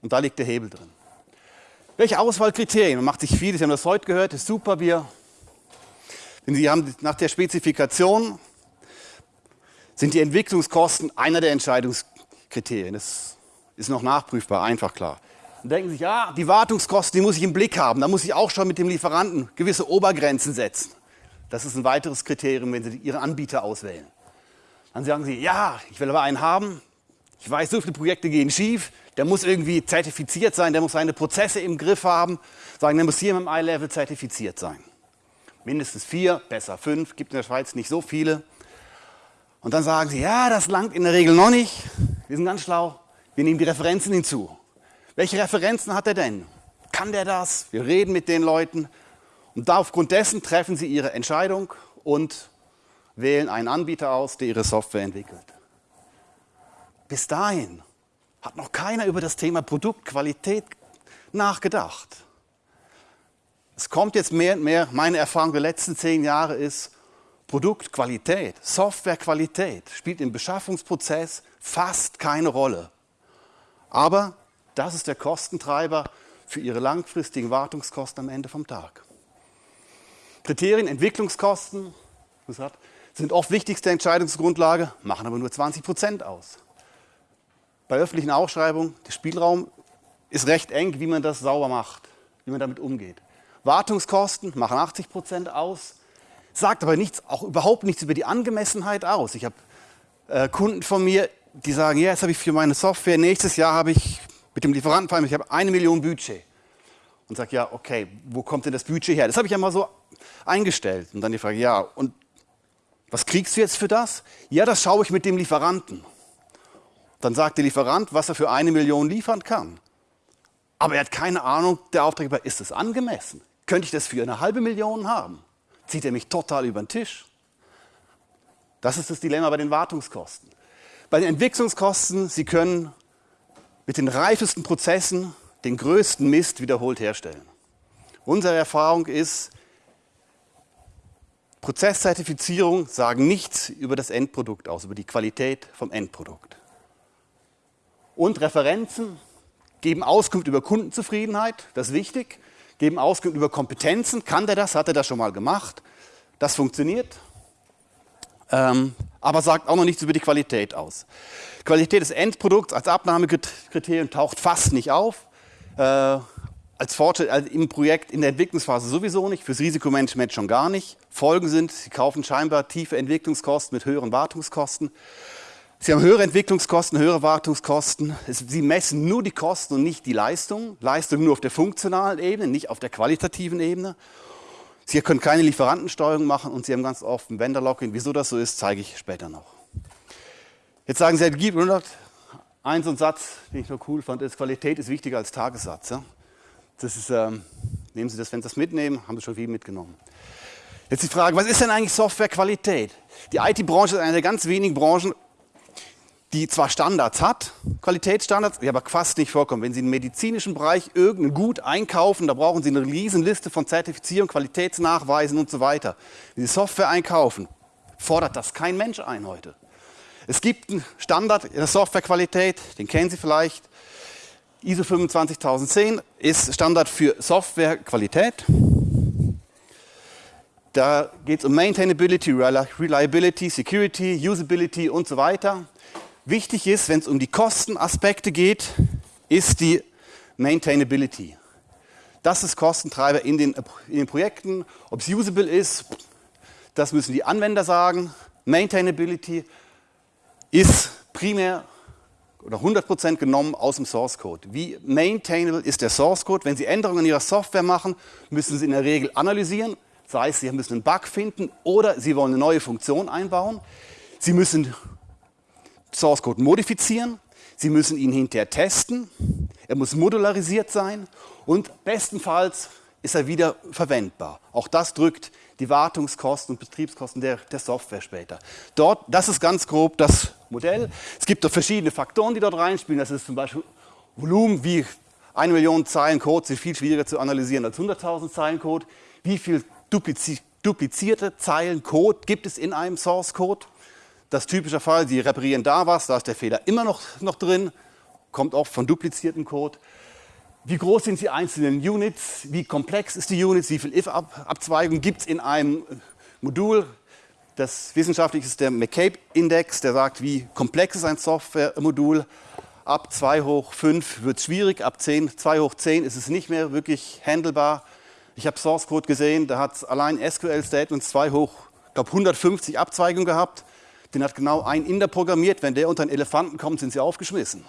Und da liegt der Hebel drin. Welche Auswahlkriterien? Man macht sich viele, Sie haben das heute gehört, ist super, wir, denn Sie haben nach der Spezifikation sind die Entwicklungskosten einer der Entscheidungskriterien. Das ist noch nachprüfbar, einfach klar. Dann denken sich, ja, die Wartungskosten, die muss ich im Blick haben. Da muss ich auch schon mit dem Lieferanten gewisse Obergrenzen setzen. Das ist ein weiteres Kriterium, wenn Sie Ihre Anbieter auswählen. Dann sagen Sie, ja, ich will aber einen haben. Ich weiß, so viele Projekte gehen schief der muss irgendwie zertifiziert sein, der muss seine Prozesse im Griff haben, sagen, der muss hier dem I-Level zertifiziert sein. Mindestens vier, besser fünf, gibt in der Schweiz nicht so viele. Und dann sagen sie, ja, das langt in der Regel noch nicht. Wir sind ganz schlau, wir nehmen die Referenzen hinzu. Welche Referenzen hat er denn? Kann der das? Wir reden mit den Leuten. Und aufgrund dessen treffen sie ihre Entscheidung und wählen einen Anbieter aus, der ihre Software entwickelt. Bis dahin hat noch keiner über das Thema Produktqualität nachgedacht. Es kommt jetzt mehr und mehr, meine Erfahrung der letzten zehn Jahre ist, Produktqualität, Softwarequalität spielt im Beschaffungsprozess fast keine Rolle. Aber das ist der Kostentreiber für Ihre langfristigen Wartungskosten am Ende vom Tag. Kriterien, Entwicklungskosten sind oft wichtigste Entscheidungsgrundlage, machen aber nur 20 Prozent aus bei öffentlichen Ausschreibungen, der Spielraum ist recht eng, wie man das sauber macht, wie man damit umgeht. Wartungskosten machen 80 Prozent aus, sagt aber nichts, auch überhaupt nichts über die Angemessenheit aus. Ich habe äh, Kunden von mir, die sagen, ja, jetzt habe ich für meine Software, nächstes Jahr habe ich mit dem Lieferanten vereinbart, ich habe eine Million Budget. Und sage, ja, okay, wo kommt denn das Budget her? Das habe ich ja mal so eingestellt. Und dann die Frage, ja, und was kriegst du jetzt für das? Ja, das schaue ich mit dem Lieferanten. Dann sagt der Lieferant, was er für eine Million liefern kann. Aber er hat keine Ahnung, der Auftraggeber, ist es angemessen? Könnte ich das für eine halbe Million haben? Zieht er mich total über den Tisch? Das ist das Dilemma bei den Wartungskosten. Bei den Entwicklungskosten, Sie können mit den reifesten Prozessen den größten Mist wiederholt herstellen. Unsere Erfahrung ist, Prozesszertifizierung sagen nichts über das Endprodukt aus, über die Qualität vom Endprodukt. Und Referenzen geben Auskunft über Kundenzufriedenheit, das ist wichtig, geben Auskunft über Kompetenzen, kann der das, hat er das schon mal gemacht, das funktioniert, ähm, aber sagt auch noch nichts über die Qualität aus. Qualität des Endprodukts als Abnahmekriterium taucht fast nicht auf. Äh, als Fortschritt also im Projekt in der Entwicklungsphase sowieso nicht, fürs Risikomanagement schon gar nicht. Folgen sind, Sie kaufen scheinbar tiefe Entwicklungskosten mit höheren Wartungskosten. Sie haben höhere Entwicklungskosten, höhere Wartungskosten. Sie messen nur die Kosten und nicht die Leistung. Leistung nur auf der funktionalen Ebene, nicht auf der qualitativen Ebene. Sie können keine Lieferantensteuerung machen und Sie haben ganz oft ein Vendor-Login. Wieso das so ist, zeige ich später noch. Jetzt sagen Sie, gib 100. Ein so ein Satz, den ich nur cool fand, ist, Qualität ist wichtiger als Tagessatz. Ja? Das ist, ähm, nehmen Sie das, wenn Sie das mitnehmen, haben Sie schon viel mitgenommen. Jetzt die Frage, was ist denn eigentlich Softwarequalität? Die IT-Branche ist eine der ganz wenigen Branchen, die zwar Standards hat, Qualitätsstandards, die aber fast nicht vorkommen. Wenn Sie im medizinischen Bereich irgendein Gut einkaufen, da brauchen Sie eine Riesenliste von Zertifizierung, Qualitätsnachweisen und so weiter. Wenn Sie Software einkaufen, fordert das kein Mensch ein heute. Es gibt einen Standard in der Softwarequalität, den kennen Sie vielleicht, ISO 25010 ist Standard für Softwarequalität. Da geht es um Maintainability, Reliability, Security, Usability und so weiter. Wichtig ist, wenn es um die Kostenaspekte geht, ist die Maintainability. Das ist Kostentreiber in den, in den Projekten. Ob es usable ist, das müssen die Anwender sagen. Maintainability ist primär oder 100% genommen aus dem Source Code. Wie maintainable ist der Source Code? Wenn Sie Änderungen in Ihrer Software machen, müssen Sie in der Regel analysieren. Das heißt, Sie müssen einen Bug finden oder Sie wollen eine neue Funktion einbauen. Sie müssen Source Code modifizieren. Sie müssen ihn hinterher testen. Er muss modularisiert sein und bestenfalls ist er wieder verwendbar. Auch das drückt die Wartungskosten und Betriebskosten der, der Software später. Dort, das ist ganz grob das Modell. Es gibt auch verschiedene Faktoren, die dort reinspielen. Das ist zum Beispiel Volumen, wie eine Million Zeilen Code sind viel schwieriger zu analysieren als 100.000 Zeilen Code. Wie viel duplizi duplizierte Zeilen Code gibt es in einem Source Code? Das typische Fall, Sie reparieren da was, da ist der Fehler immer noch, noch drin, kommt oft von dupliziertem Code. Wie groß sind die einzelnen Units? Wie komplex ist die Units? Wie viel if-Abzweigung gibt es in einem Modul? Das wissenschaftliche ist der McCabe-Index, der sagt, wie komplex ist ein Software-Modul. Ab 2 hoch 5 wird es schwierig, ab 10, 2 hoch 10 ist es nicht mehr wirklich handelbar. Ich habe Source Code gesehen, da hat allein SQL Statements 2 hoch, glaube 150 Abzweigungen gehabt. Den hat genau ein Inder programmiert. Wenn der unter einen Elefanten kommt, sind sie aufgeschmissen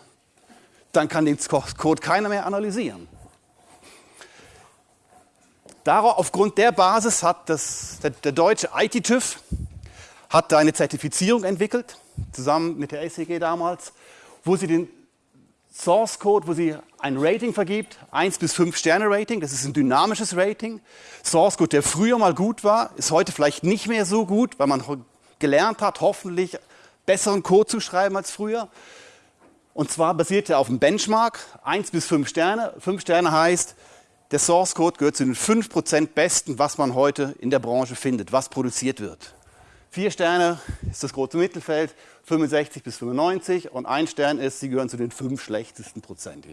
dann kann den Code keiner mehr analysieren. Darauf, aufgrund der Basis hat das, der, der deutsche IT-TÜV hat eine Zertifizierung entwickelt, zusammen mit der SEG damals, wo sie den Source Code, wo sie ein Rating vergibt, 1 bis 5 Sterne Rating, das ist ein dynamisches Rating. Source Code, der früher mal gut war, ist heute vielleicht nicht mehr so gut, weil man gelernt hat, hoffentlich besseren Code zu schreiben als früher. Und zwar basiert er auf einem Benchmark, 1 bis 5 Sterne. 5 Sterne heißt, der Source Code gehört zu den 5% besten, was man heute in der Branche findet, was produziert wird. 4 Sterne ist das große Mittelfeld, 65 bis 95 und 1 Stern ist, sie gehören zu den 5 schlechtesten Prozent.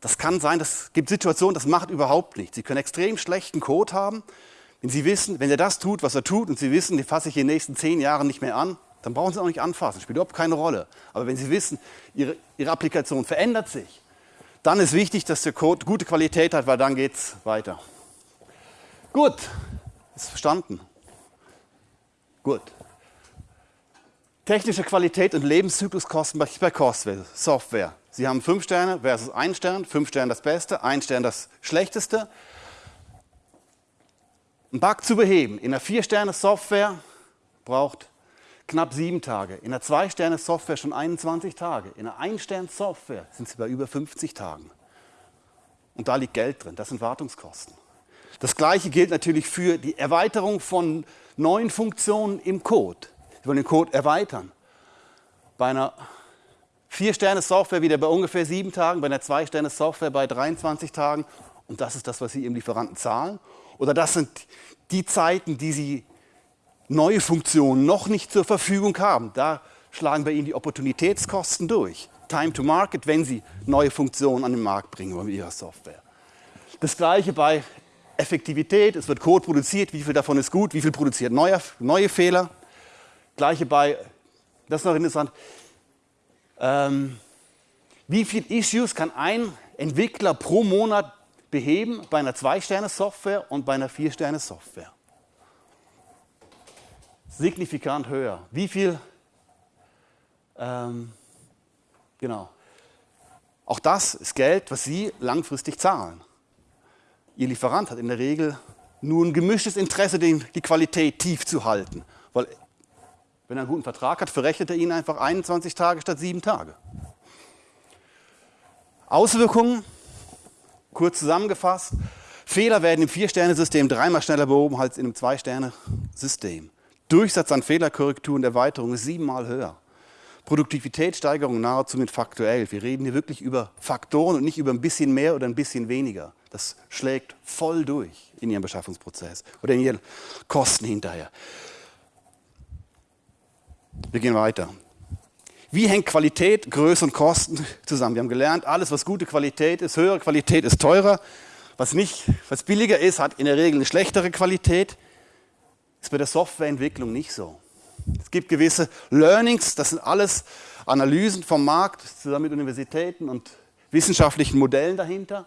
Das kann sein, das gibt Situationen, das macht überhaupt nichts. Sie können extrem schlechten Code haben, wenn Sie wissen, wenn er das tut, was er tut und Sie wissen, den fasse ich in den nächsten 10 Jahren nicht mehr an, dann brauchen Sie auch nicht anfassen, spielt überhaupt keine Rolle. Aber wenn Sie wissen, Ihre, Ihre Applikation verändert sich, dann ist wichtig, dass der Code gute Qualität hat, weil dann geht es weiter. Gut, ist verstanden. Gut. Technische Qualität und Lebenszykluskosten bei Software. Sie haben 5 Sterne versus 1 Stern, 5 Sterne das Beste, 1 Stern das Schlechteste. Ein Bug zu beheben in einer 4-Sterne-Software braucht knapp sieben Tage. In einer Zwei-Sterne-Software schon 21 Tage. In einer Ein-Stern-Software sind sie bei über 50 Tagen. Und da liegt Geld drin, das sind Wartungskosten. Das gleiche gilt natürlich für die Erweiterung von neuen Funktionen im Code. Sie wollen den Code erweitern. Bei einer 4-Sterne-Software wieder bei ungefähr 7 Tagen, bei einer 2-Sterne-Software bei 23 Tagen. Und das ist das, was Sie Ihrem Lieferanten zahlen. Oder das sind die Zeiten, die Sie neue Funktionen noch nicht zur Verfügung haben. Da schlagen bei Ihnen die Opportunitätskosten durch. Time to Market, wenn Sie neue Funktionen an den Markt bringen wollen mit Ihrer Software. Das gleiche bei Effektivität, es wird Code produziert, wie viel davon ist gut, wie viel produziert neue, neue Fehler. Gleiche bei, das ist noch interessant, ähm, wie viele Issues kann ein Entwickler pro Monat beheben bei einer 2-Sterne-Software und bei einer 4-Sterne-Software? Signifikant höher. Wie viel, ähm, genau. Auch das ist Geld, was Sie langfristig zahlen. Ihr Lieferant hat in der Regel nur ein gemischtes Interesse, die Qualität tief zu halten. Weil wenn er einen guten Vertrag hat, verrechnet er Ihnen einfach 21 Tage statt 7 Tage. Auswirkungen, kurz zusammengefasst, Fehler werden im Vier-Sterne-System dreimal schneller behoben als in einem Zwei-Sterne-System. Durchsatz an Fehlerkorrekturen der Erweiterung ist siebenmal höher. Produktivitätssteigerung nahezu mit Faktor 11. Wir reden hier wirklich über Faktoren und nicht über ein bisschen mehr oder ein bisschen weniger. Das schlägt voll durch in Ihrem Beschaffungsprozess oder in Ihren Kosten hinterher. Wir gehen weiter. Wie hängt Qualität, Größe und Kosten zusammen? Wir haben gelernt, alles, was gute Qualität ist, höhere Qualität ist teurer. Was, nicht, was billiger ist, hat in der Regel eine schlechtere Qualität. Ist bei der Softwareentwicklung nicht so. Es gibt gewisse Learnings, das sind alles Analysen vom Markt zusammen mit Universitäten und wissenschaftlichen Modellen dahinter.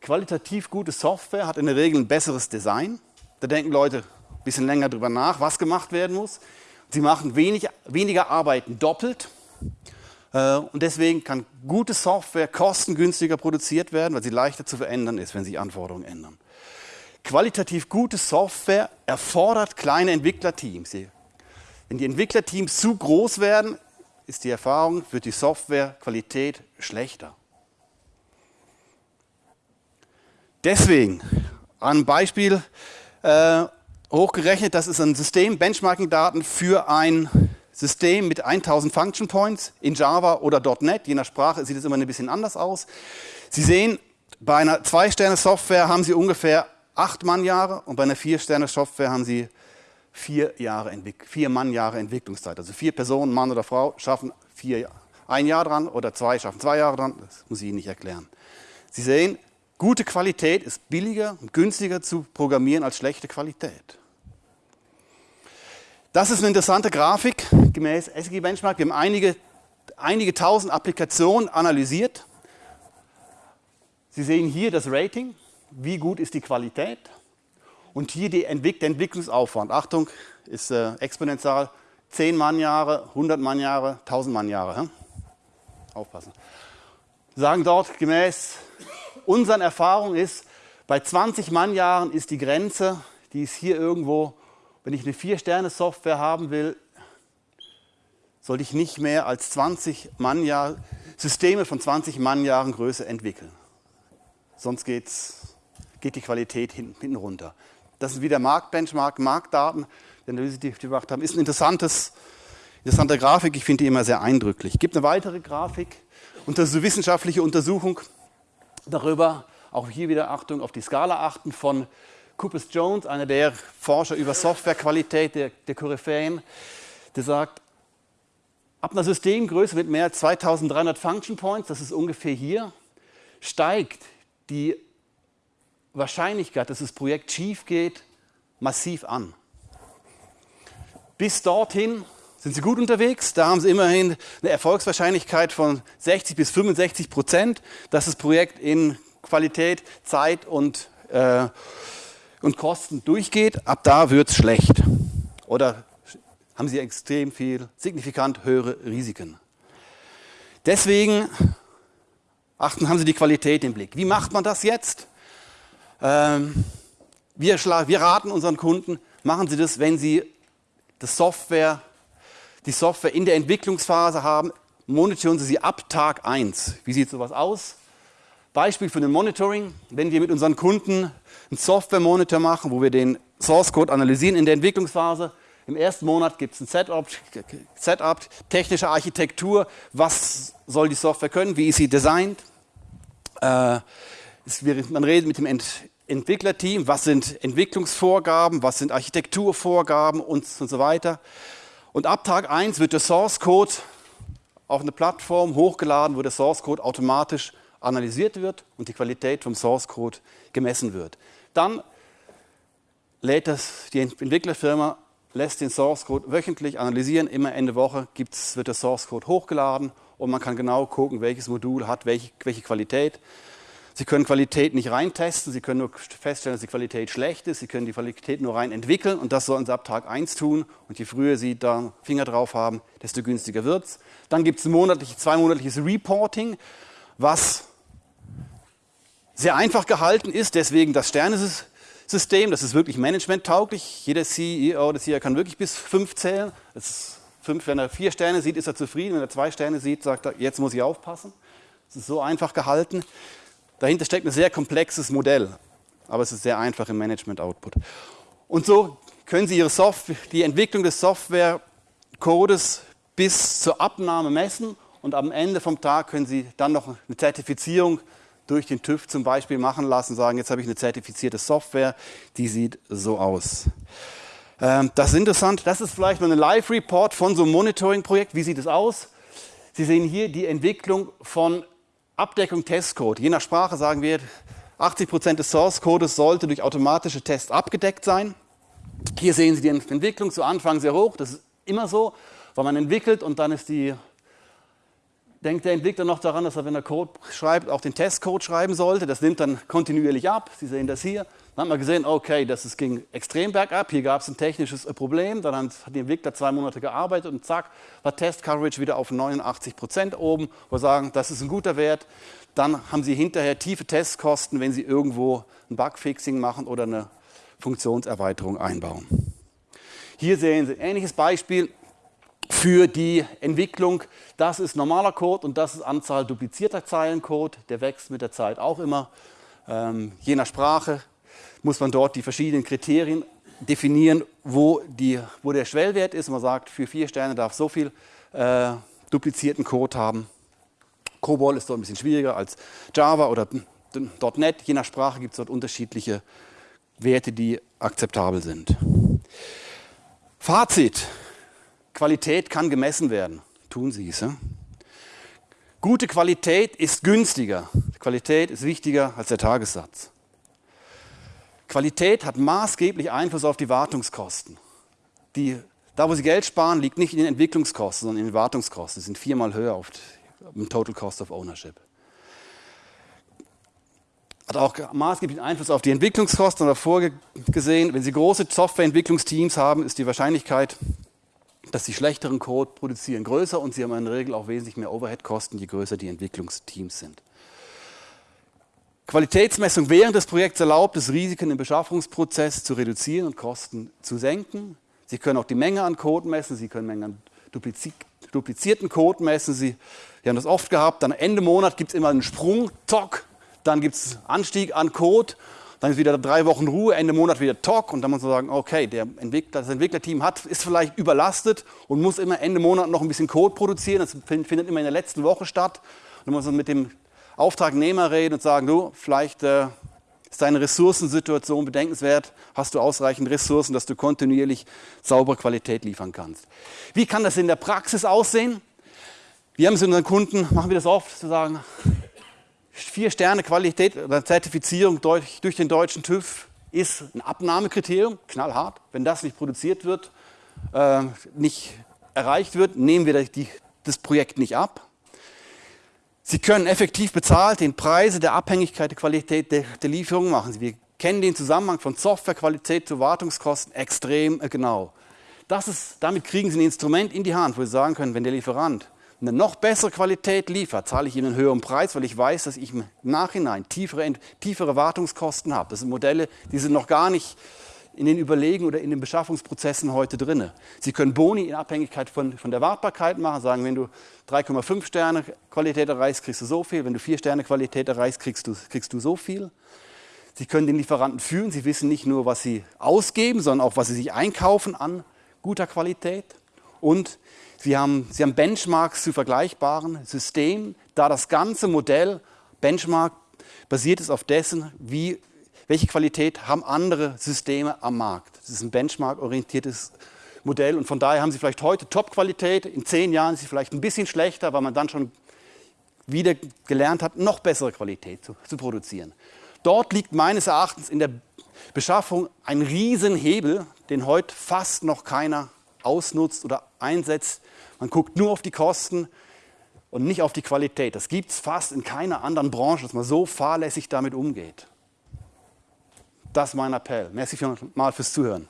Qualitativ gute Software hat in der Regel ein besseres Design. Da denken Leute ein bisschen länger drüber nach, was gemacht werden muss. Sie machen wenig, weniger Arbeiten doppelt. Äh, und deswegen kann gute Software kostengünstiger produziert werden, weil sie leichter zu verändern ist, wenn sich Anforderungen ändern. Qualitativ gute Software erfordert kleine Entwicklerteams. Wenn die Entwicklerteams zu groß werden, ist die Erfahrung, wird die Softwarequalität schlechter. Deswegen, ein Beispiel äh, hochgerechnet, das ist ein System, Benchmarking-Daten für ein System mit 1000 Function Points in Java oder .NET. Je nach Sprache sieht es immer ein bisschen anders aus. Sie sehen, bei einer 2-Sterne-Software haben Sie ungefähr 8 Mannjahre und bei einer 4-Sterne-Software haben Sie 4 Jahre, vier Mannjahre Entwicklungszeit. Also vier Personen, Mann oder Frau, schaffen vier, ein Jahr dran oder zwei schaffen zwei Jahre dran. Das muss ich Ihnen nicht erklären. Sie sehen, Gute Qualität ist billiger und günstiger zu programmieren als schlechte Qualität. Das ist eine interessante Grafik gemäß SG Benchmark. Wir haben einige, einige tausend Applikationen analysiert. Sie sehen hier das Rating, wie gut ist die Qualität. Und hier die Entwick der Entwicklungsaufwand. Achtung, ist äh, exponentiell 10 Mannjahre, 100 Mannjahre, 1000 Mannjahre. Hm? Aufpassen. Sagen dort gemäß unseren Erfahrungen ist, bei 20 Mannjahren ist die Grenze, die ist hier irgendwo, wenn ich eine 4-Sterne-Software haben will, sollte ich nicht mehr als 20 Mannjahre, Systeme von 20 Mannjahren Größe entwickeln. Sonst geht's, geht die Qualität hinten, runter. Das ist wieder Marktbenchmark, Marktdaten, die Analyse, die wir gemacht haben, ist eine interessante Grafik. Ich finde die immer sehr eindrücklich. Es gibt eine weitere Grafik, unter so wissenschaftliche Untersuchung darüber, auch hier wieder Achtung auf die Skala achten von Coopers Jones, einer der Forscher über Softwarequalität der, der Koryphäen, der sagt, ab einer Systemgröße mit mehr als 2300 Function Points, das ist ungefähr hier, steigt die Wahrscheinlichkeit, dass das Projekt schief geht, massiv an. Bis dorthin sind Sie gut unterwegs. Da haben Sie immerhin eine Erfolgswahrscheinlichkeit von 60 bis 65 Prozent, dass das Projekt in Qualität, Zeit und, äh, und Kosten durchgeht. Ab da wird es schlecht. Oder haben Sie extrem viel, signifikant höhere Risiken. Deswegen achten, haben Sie die Qualität im Blick. Wie macht man das jetzt? Ähm, wir, wir raten unseren Kunden, machen Sie das, wenn Sie das Software die Software in der Entwicklungsphase haben, monitoren Sie sie ab Tag 1. Wie sieht sowas aus? Beispiel für den Monitoring, wenn wir mit unseren Kunden einen Software-Monitor machen, wo wir den Source-Code analysieren in der Entwicklungsphase. Im ersten Monat gibt es ein Setup, Setup, technische Architektur, was soll die Software können, wie ist sie designt. Äh, man redet mit dem Ent Entwicklerteam, was sind Entwicklungsvorgaben, was sind Architekturvorgaben und, und so weiter. Und ab Tag 1 wird der Source Code auf eine Plattform hochgeladen, wo der Source Code automatisch analysiert wird und die Qualität vom Source Code gemessen wird. Dann lädt das, die Entwicklerfirma lässt den Source Code wöchentlich analysieren. Immer Ende Woche gibt's, wird der Source Code hochgeladen und man kann genau gucken, welches Modul hat welche, welche Qualität. Sie können Qualität nicht reintesten, Sie können nur feststellen, dass die Qualität schlecht ist, Sie können die Qualität nur rein entwickeln und das sollen Sie ab Tag 1 tun und je früher Sie da Finger drauf haben, desto günstiger wird es. Dann gibt es ein monatlich, zweimonatliches Reporting, was sehr einfach gehalten ist, deswegen das Sternesystem, das ist wirklich managementtauglich. Jeder CEO oder CEO kann wirklich bis fünf zählen. Fünf, wenn er vier Sterne sieht, ist er zufrieden. Wenn er zwei Sterne sieht, sagt er, jetzt muss ich aufpassen. Es ist so einfach gehalten. Dahinter steckt ein sehr komplexes Modell, aber es ist sehr einfach im Management-Output. Und so können Sie Ihre Software, die Entwicklung des Software-Codes bis zur Abnahme messen und am Ende vom Tag können Sie dann noch eine Zertifizierung durch den TÜV zum Beispiel machen lassen, sagen, jetzt habe ich eine zertifizierte Software, die sieht so aus. Ähm, das ist interessant, das ist vielleicht mal ein Live-Report von so einem Monitoring-Projekt. Wie sieht es aus? Sie sehen hier die Entwicklung von Abdeckung Testcode. Je nach Sprache sagen wir, 80% des Source-Codes sollte durch automatische Tests abgedeckt sein. Hier sehen Sie die Entwicklung zu Anfang sehr hoch. Das ist immer so, weil man entwickelt und dann ist die, denkt der Entwickler noch daran, dass er, wenn er Code schreibt, auch den Testcode schreiben sollte. Das nimmt dann kontinuierlich ab. Sie sehen das hier. Dann hat man gesehen, okay, das ist, ging extrem bergab. Hier gab es ein technisches Problem. Dann hat der Entwickler zwei Monate gearbeitet und zack, war Test Coverage wieder auf 89 Prozent oben. Wo wir sagen, das ist ein guter Wert. Dann haben Sie hinterher tiefe Testkosten, wenn Sie irgendwo ein Bugfixing machen oder eine Funktionserweiterung einbauen. Hier sehen Sie ein ähnliches Beispiel für die Entwicklung. Das ist normaler Code und das ist Anzahl duplizierter Zeilencode. Der wächst mit der Zeit auch immer. Ähm, je nach Sprache muss man dort die verschiedenen Kriterien definieren, wo, die, wo der Schwellwert ist. Man sagt, für vier Sterne darf so viel äh, duplizierten Code haben. COBOL ist dort ein bisschen schwieriger als Java oder .NET. Je nach Sprache gibt es dort unterschiedliche Werte, die akzeptabel sind. Fazit. Qualität kann gemessen werden. Tun Sie es. Ja? Gute Qualität ist günstiger. Qualität ist wichtiger als der Tagessatz. Qualität hat maßgeblich Einfluss auf die Wartungskosten. Die, da, wo Sie Geld sparen, liegt nicht in den Entwicklungskosten, sondern in den Wartungskosten. Sie sind viermal höher auf dem Total Cost of Ownership. Hat auch maßgeblichen Einfluss auf die Entwicklungskosten davor wenn Sie große Softwareentwicklungsteams haben, ist die Wahrscheinlichkeit, dass Sie schlechteren Code produzieren größer und Sie haben in der Regel auch wesentlich mehr Overhead-Kosten, je größer die Entwicklungsteams sind. Qualitätsmessung während des Projekts erlaubt es, Risiken im Beschaffungsprozess zu reduzieren und Kosten zu senken. Sie können auch die Menge an Code messen, Sie können Mengen an duplizierten Code messen. Sie, Sie haben das oft gehabt, dann Ende Monat gibt es immer einen Sprung, Tock, dann gibt es Anstieg an Code, dann ist wieder drei Wochen Ruhe, Ende Monat wieder Tock und dann muss man sagen, okay, der Entwickler, das Entwicklerteam hat, ist vielleicht überlastet und muss immer Ende Monat noch ein bisschen Code produzieren. Das findet immer in der letzten Woche statt. Und dann muss man mit dem Auftragnehmer reden und sagen, du, vielleicht äh, ist deine Ressourcensituation bedenkenswert, hast du ausreichend Ressourcen, dass du kontinuierlich saubere Qualität liefern kannst. Wie kann das in der Praxis aussehen? Wir haben es unseren Kunden, machen wir das oft, zu sagen, vier Sterne Qualität oder Zertifizierung durch, durch den deutschen TÜV ist ein Abnahmekriterium, knallhart. Wenn das nicht produziert wird, äh, nicht erreicht wird, nehmen wir die, das Projekt nicht ab. Sie können effektiv bezahlt den Preise der Abhängigkeit der Qualität der, der Lieferung machen. Wir kennen den Zusammenhang von Softwarequalität zu Wartungskosten extrem äh, genau. Das ist, damit kriegen Sie ein Instrument in die Hand, wo Sie sagen können, wenn der Lieferant eine noch bessere Qualität liefert, zahle ich ihm einen höheren Preis, weil ich weiß, dass ich im Nachhinein tiefere, tiefere Wartungskosten habe. Das sind Modelle, die sind noch gar nicht in den Überlegungen oder in den Beschaffungsprozessen heute drin. Sie können Boni in Abhängigkeit von, von der Wartbarkeit machen, sagen, wenn du 3,5 Sterne Qualität erreichst, kriegst du so viel, wenn du 4 Sterne Qualität erreichst, kriegst du, kriegst du so viel. Sie können den Lieferanten führen, Sie wissen nicht nur, was Sie ausgeben, sondern auch, was Sie sich einkaufen an guter Qualität. Und Sie haben, Sie haben Benchmarks zu vergleichbaren Systemen, da das ganze Modell Benchmark basiert ist auf dessen, wie welche Qualität haben andere Systeme am Markt. Das ist ein benchmark-orientiertes Modell und von daher haben Sie vielleicht heute Top-Qualität, in zehn Jahren ist sie vielleicht ein bisschen schlechter, weil man dann schon wieder gelernt hat, noch bessere Qualität zu, zu produzieren. Dort liegt meines Erachtens in der Beschaffung ein Riesenhebel, den heute fast noch keiner ausnutzt oder einsetzt. Man guckt nur auf die Kosten und nicht auf die Qualität. Das gibt es fast in keiner anderen Branche, dass man so fahrlässig damit umgeht. Das ist mein Appell. Merci mal fürs Zuhören.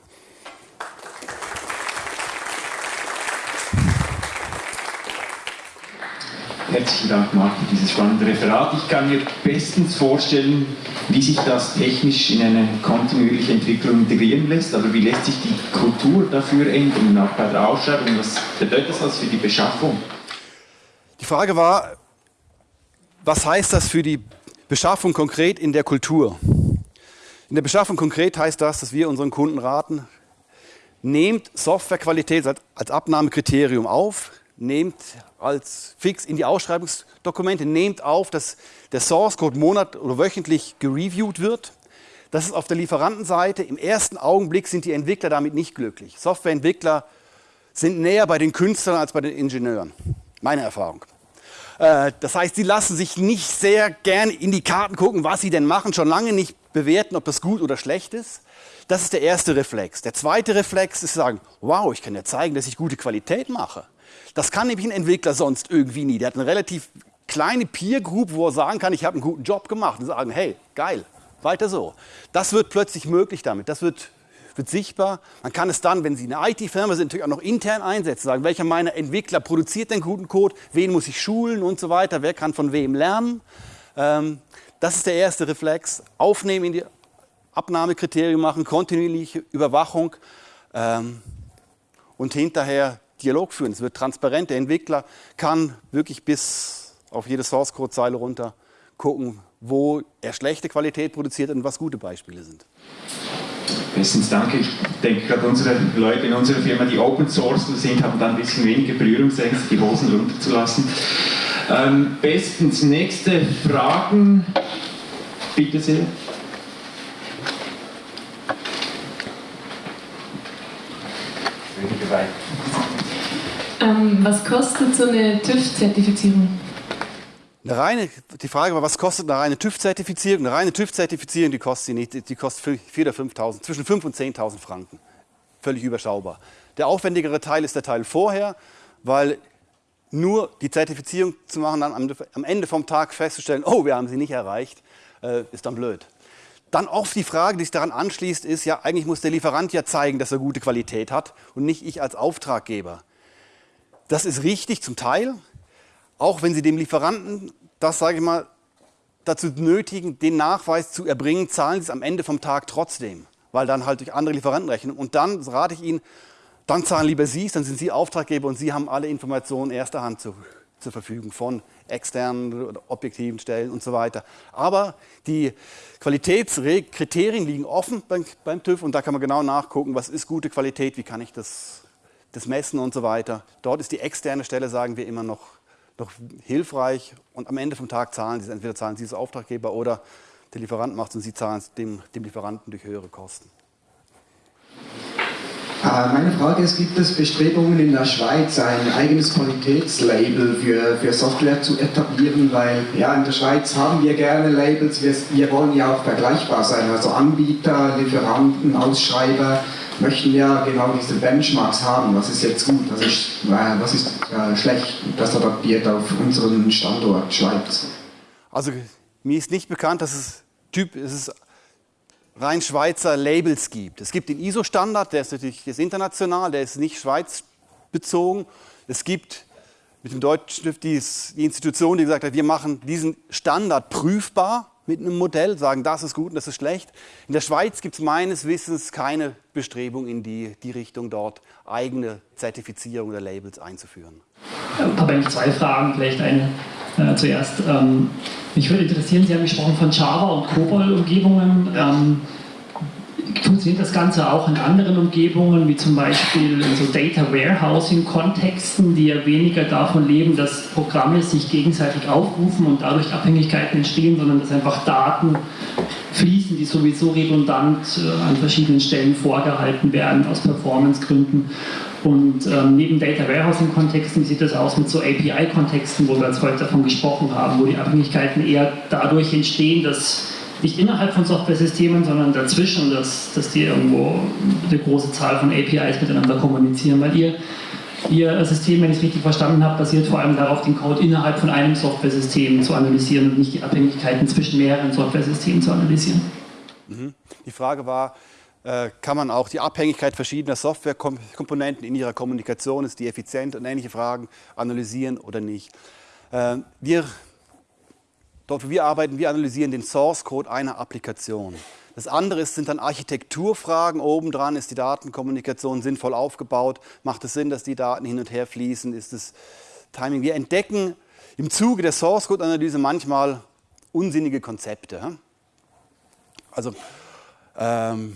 Herzlichen Dank, Marc, für dieses spannende Referat. Ich kann mir bestens vorstellen, wie sich das technisch in eine kontinuierliche Entwicklung integrieren lässt, aber wie lässt sich die Kultur dafür ändern, auch bei der Ausschreibung? Was bedeutet das für die Beschaffung? Die Frage war, was heißt das für die Beschaffung konkret in der Kultur? In der Beschaffung konkret heißt das, dass wir unseren Kunden raten, nehmt Softwarequalität als Abnahmekriterium auf, nehmt als fix in die Ausschreibungsdokumente, nehmt auf, dass der Source Code monat- oder wöchentlich gereviewt wird. Das ist auf der Lieferantenseite. Im ersten Augenblick sind die Entwickler damit nicht glücklich. Softwareentwickler sind näher bei den Künstlern als bei den Ingenieuren. Meine Erfahrung. Äh, das heißt, sie lassen sich nicht sehr gern in die Karten gucken, was sie denn machen, schon lange nicht bewerten, ob das gut oder schlecht ist. Das ist der erste Reflex. Der zweite Reflex ist sagen, wow, ich kann ja zeigen, dass ich gute Qualität mache. Das kann nämlich ein Entwickler sonst irgendwie nie. Der hat eine relativ kleine Peer Group, wo er sagen kann, ich habe einen guten Job gemacht und sagen, hey, geil, weiter so. Das wird plötzlich möglich damit. Das wird, wird sichtbar. Man kann es dann, wenn Sie eine IT-Firma sind, natürlich auch noch intern einsetzen. Sagen, welcher meiner Entwickler produziert den guten Code, wen muss ich schulen und so weiter, wer kann von wem lernen. Ähm, das ist der erste Reflex. Aufnehmen in die Abnahmekriterien machen, kontinuierliche Überwachung ähm, und hinterher Dialog führen. Es wird transparent. Der Entwickler kann wirklich bis auf jede Source-Code-Zeile runter gucken, wo er schlechte Qualität produziert und was gute Beispiele sind. Bestens danke. Ich denke gerade unsere Leute in unserer Firma, die Open Source sind, haben dann ein bisschen weniger Berührungsängste, die Hosen runterzulassen. Ähm, bestens. Nächste Fragen. Bitte sehr. Ähm, was kostet so eine TÜV-Zertifizierung? Eine reine, die Frage war, was kostet eine reine TÜV-Zertifizierung? Eine reine TÜV-Zertifizierung, die kostet, nicht, die kostet 4.000 oder 5.000, zwischen 5.000 und 10.000 Franken. Völlig überschaubar. Der aufwendigere Teil ist der Teil vorher, weil nur die Zertifizierung zu machen, dann am Ende vom Tag festzustellen, oh, wir haben sie nicht erreicht, äh, ist dann blöd. Dann oft die Frage, die sich daran anschließt, ist ja, eigentlich muss der Lieferant ja zeigen, dass er gute Qualität hat und nicht ich als Auftraggeber. Das ist richtig zum Teil, auch wenn Sie dem Lieferanten, das sage ich mal, dazu nötigen, den Nachweis zu erbringen, zahlen Sie es am Ende vom Tag trotzdem, weil dann halt durch andere Lieferanten rechnen. Und dann rate ich Ihnen, dann zahlen lieber Sie es, dann sind Sie Auftraggeber und Sie haben alle Informationen erster Hand zur, zur Verfügung von externen oder objektiven Stellen und so weiter. Aber die Qualitätskriterien liegen offen beim, beim TÜV und da kann man genau nachgucken, was ist gute Qualität, wie kann ich das, das messen und so weiter. Dort ist die externe Stelle, sagen wir immer noch, noch hilfreich und am Ende vom Tag zahlen Sie, entweder zahlen Sie als Auftraggeber oder der Lieferant macht es und Sie zahlen es dem, dem Lieferanten durch höhere Kosten. Äh, meine Frage ist, gibt es Bestrebungen in der Schweiz, ein eigenes Qualitätslabel für, für Software zu etablieren? Weil ja, in der Schweiz haben wir gerne Labels, wir, wir wollen ja auch vergleichbar sein. Also Anbieter, Lieferanten, Ausschreiber möchten ja genau diese Benchmarks haben. Was ist jetzt gut, was ist, äh, was ist äh, schlecht? Das adaptiert auf unseren Standort Schweiz. Also mir ist nicht bekannt, dass es Typ, es ist rein Schweizer Labels gibt. Es gibt den ISO-Standard, der ist natürlich ist international, der ist nicht schweizbezogen. Es gibt mit dem deutschen Stift die Institution, die gesagt hat, wir machen diesen Standard prüfbar. Mit einem Modell, sagen, das ist gut und das ist schlecht. In der Schweiz gibt es meines Wissens keine Bestrebung in die, die Richtung, dort eigene Zertifizierung oder Labels einzuführen. Ich habe eigentlich zwei Fragen, vielleicht eine äh, zuerst. Ähm, mich würde interessieren, Sie haben gesprochen von Java und COBOL-Umgebungen. Ähm, funktioniert das Ganze auch in anderen Umgebungen, wie zum Beispiel in so Data Warehousing-Kontexten, die ja weniger davon leben, dass Programme sich gegenseitig aufrufen und dadurch Abhängigkeiten entstehen, sondern dass einfach Daten fließen, die sowieso redundant äh, an verschiedenen Stellen vorgehalten werden aus Performancegründen. Und ähm, neben Data Warehousing-Kontexten sieht das aus mit so API-Kontexten, wo wir jetzt heute davon gesprochen haben, wo die Abhängigkeiten eher dadurch entstehen, dass nicht innerhalb von Software-Systemen, sondern dazwischen, dass, dass die irgendwo eine große Zahl von APIs miteinander kommunizieren. Weil ihr, ihr System, wenn ich es richtig verstanden habe, basiert vor allem darauf, den Code innerhalb von einem Software-System zu analysieren und nicht die Abhängigkeiten zwischen mehreren Software-Systemen zu analysieren. Mhm. Die Frage war, äh, kann man auch die Abhängigkeit verschiedener Softwarekomponenten in ihrer Kommunikation, ist die effizient und ähnliche Fragen analysieren oder nicht. Äh, wir Dort, wo wir arbeiten, wir analysieren den Source Code einer Applikation. Das andere sind dann Architekturfragen. Obendran ist die Datenkommunikation sinnvoll aufgebaut. Macht es Sinn, dass die Daten hin und her fließen? Ist es Timing? Wir entdecken im Zuge der Source Code Analyse manchmal unsinnige Konzepte. Also ähm,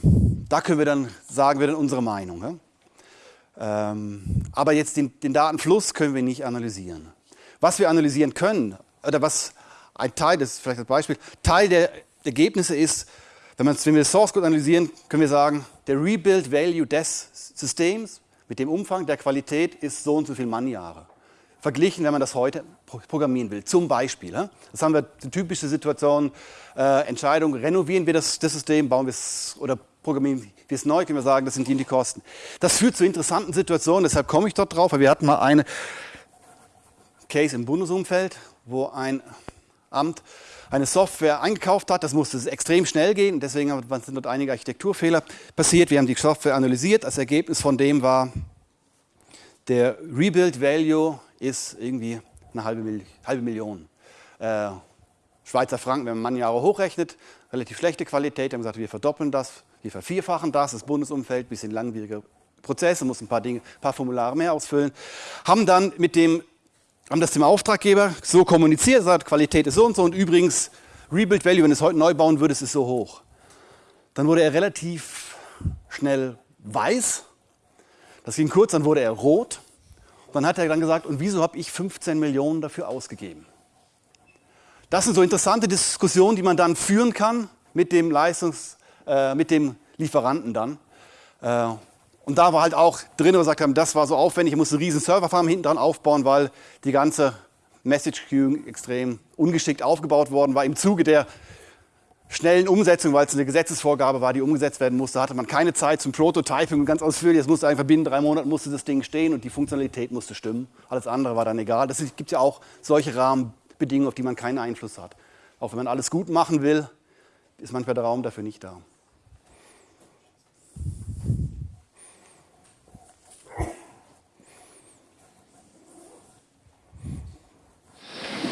da können wir dann sagen wir dann unsere Meinung. Ähm, aber jetzt den, den Datenfluss können wir nicht analysieren. Was wir analysieren können oder was ein Teil, das ist vielleicht ein Beispiel, Teil der Ergebnisse ist, wenn, wenn wir das Source Code analysieren, können wir sagen, der Rebuild Value des Systems mit dem Umfang der Qualität ist so und so viel Mannjahre. Verglichen, wenn man das heute programmieren will. Zum Beispiel. Das haben wir die typische Situation, äh, Entscheidung, renovieren wir das, das System, bauen wir es oder programmieren wir es neu, können wir sagen, das sind die, die Kosten. Das führt zu interessanten Situationen, deshalb komme ich dort drauf, weil wir hatten mal eine Case im Bundesumfeld, wo ein Amt eine Software eingekauft hat. Das musste extrem schnell gehen. Deswegen sind dort einige Architekturfehler passiert. Wir haben die Software analysiert. Das Ergebnis von dem war, der Rebuild Value ist irgendwie eine halbe, Mil halbe Million. Äh, Schweizer Franken, wenn man Jahre hochrechnet, relativ schlechte Qualität. Wir haben gesagt, wir verdoppeln das, wir vervierfachen das, das Bundesumfeld, bisschen langwieriger Prozesse, muss ein paar Dinge, ein paar Formulare mehr ausfüllen. Haben dann mit dem haben das dem Auftraggeber so kommuniziert, sagt, Qualität ist so und so und übrigens, Rebuild Value, wenn du es heute neu bauen würdest, ist so hoch. Dann wurde er relativ schnell weiß, das ging kurz, dann wurde er rot. Dann hat er dann gesagt, und wieso habe ich 15 Millionen dafür ausgegeben? Das sind so interessante Diskussionen, die man dann führen kann mit dem Leistungs-, äh, mit dem Lieferanten dann. Äh, und da war halt auch drin, wo wir gesagt haben, das war so aufwendig, ich musste eine riesen Serverfarm hinten dran aufbauen, weil die ganze Message Queuing extrem ungeschickt aufgebaut worden war. Im Zuge der schnellen Umsetzung, weil es eine Gesetzesvorgabe war, die umgesetzt werden musste, hatte man keine Zeit zum Prototyping und ganz ausführlich. Es musste einfach binnen drei Monaten musste das Ding stehen und die Funktionalität musste stimmen. Alles andere war dann egal. Es gibt ja auch solche Rahmenbedingungen, auf die man keinen Einfluss hat. Auch wenn man alles gut machen will, ist manchmal der Raum dafür nicht da.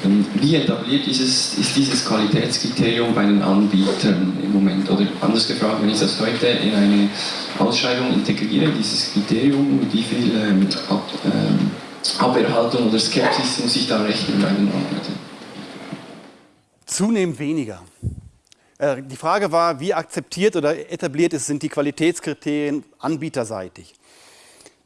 Wie etabliert dieses, ist dieses Qualitätskriterium bei den Anbietern im Moment? Oder anders gefragt, wenn ich das heute in eine Ausschreibung integriere, dieses Kriterium, wie viel ähm, Ab, ähm, Aberhaltung oder Skepsis muss ich da rechnen bei den Anbietern? Zunehmend weniger. Äh, die Frage war, wie akzeptiert oder etabliert sind die Qualitätskriterien anbieterseitig?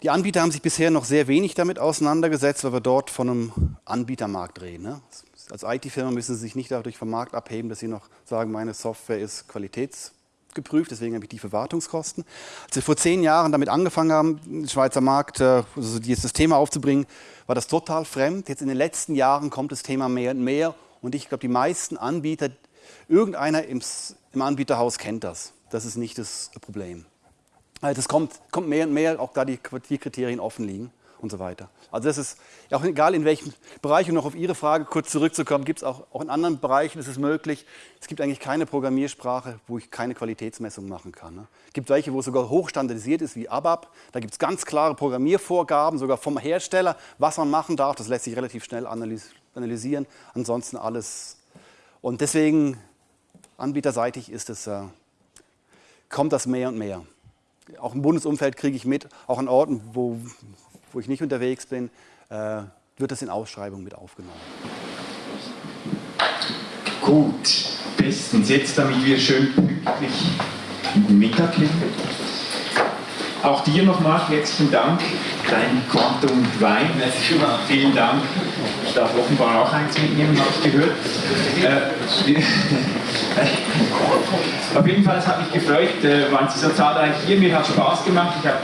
Die Anbieter haben sich bisher noch sehr wenig damit auseinandergesetzt, weil wir dort von einem Anbietermarkt reden. Ne? Als IT-Firma müssen Sie sich nicht dadurch vom Markt abheben, dass Sie noch sagen, meine Software ist qualitätsgeprüft, deswegen habe ich tiefe Wartungskosten. Als wir vor zehn Jahren damit angefangen haben, den Schweizer Markt, also das Thema aufzubringen, war das total fremd. Jetzt in den letzten Jahren kommt das Thema mehr und mehr und ich glaube, die meisten Anbieter, irgendeiner im, im Anbieterhaus kennt das. Das ist nicht das Problem. Das also kommt, kommt mehr und mehr, auch da die, die Kriterien offen liegen und so weiter. Also das ist auch egal in welchem Bereich, um noch auf Ihre Frage kurz zurückzukommen, gibt es auch, auch in anderen Bereichen, ist es möglich. Es gibt eigentlich keine Programmiersprache, wo ich keine Qualitätsmessung machen kann. Ne? Es gibt welche, wo es sogar hochstandardisiert ist, wie ABAP. Da gibt es ganz klare Programmiervorgaben, sogar vom Hersteller, was man machen darf. Das lässt sich relativ schnell analysieren. Ansonsten alles. Und deswegen anbieterseitig ist es, äh, kommt das mehr und mehr. Auch im Bundesumfeld kriege ich mit, auch an Orten, wo, wo ich nicht unterwegs bin, äh, wird das in Ausschreibungen mit aufgenommen. Gut, bestens. Jetzt, damit wir schön pünktlich Mittag. Auch dir nochmal herzlichen Dank, dein Quantum Wein. Vielen Dank. Ich darf offenbar auch eins mitnehmen, habe ich gehört. Äh, auf jeden Fall, es hat mich gefreut, äh, waren Sie so zahlreich hier. Mir hat Spaß gemacht. Ich habe,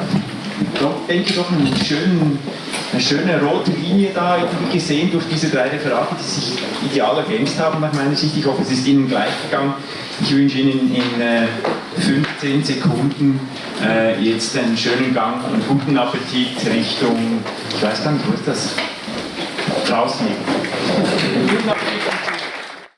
denke doch, einen schönen, eine schöne rote Linie da irgendwie gesehen durch diese drei Referate, die sich ideal ergänzt haben nach meiner Sicht. Ich hoffe, es ist Ihnen gleich gegangen. Ich wünsche Ihnen in äh, 15 Sekunden äh, jetzt einen schönen Gang und guten Appetit Richtung, ich weiß gar nicht, wo ist das? Draußen.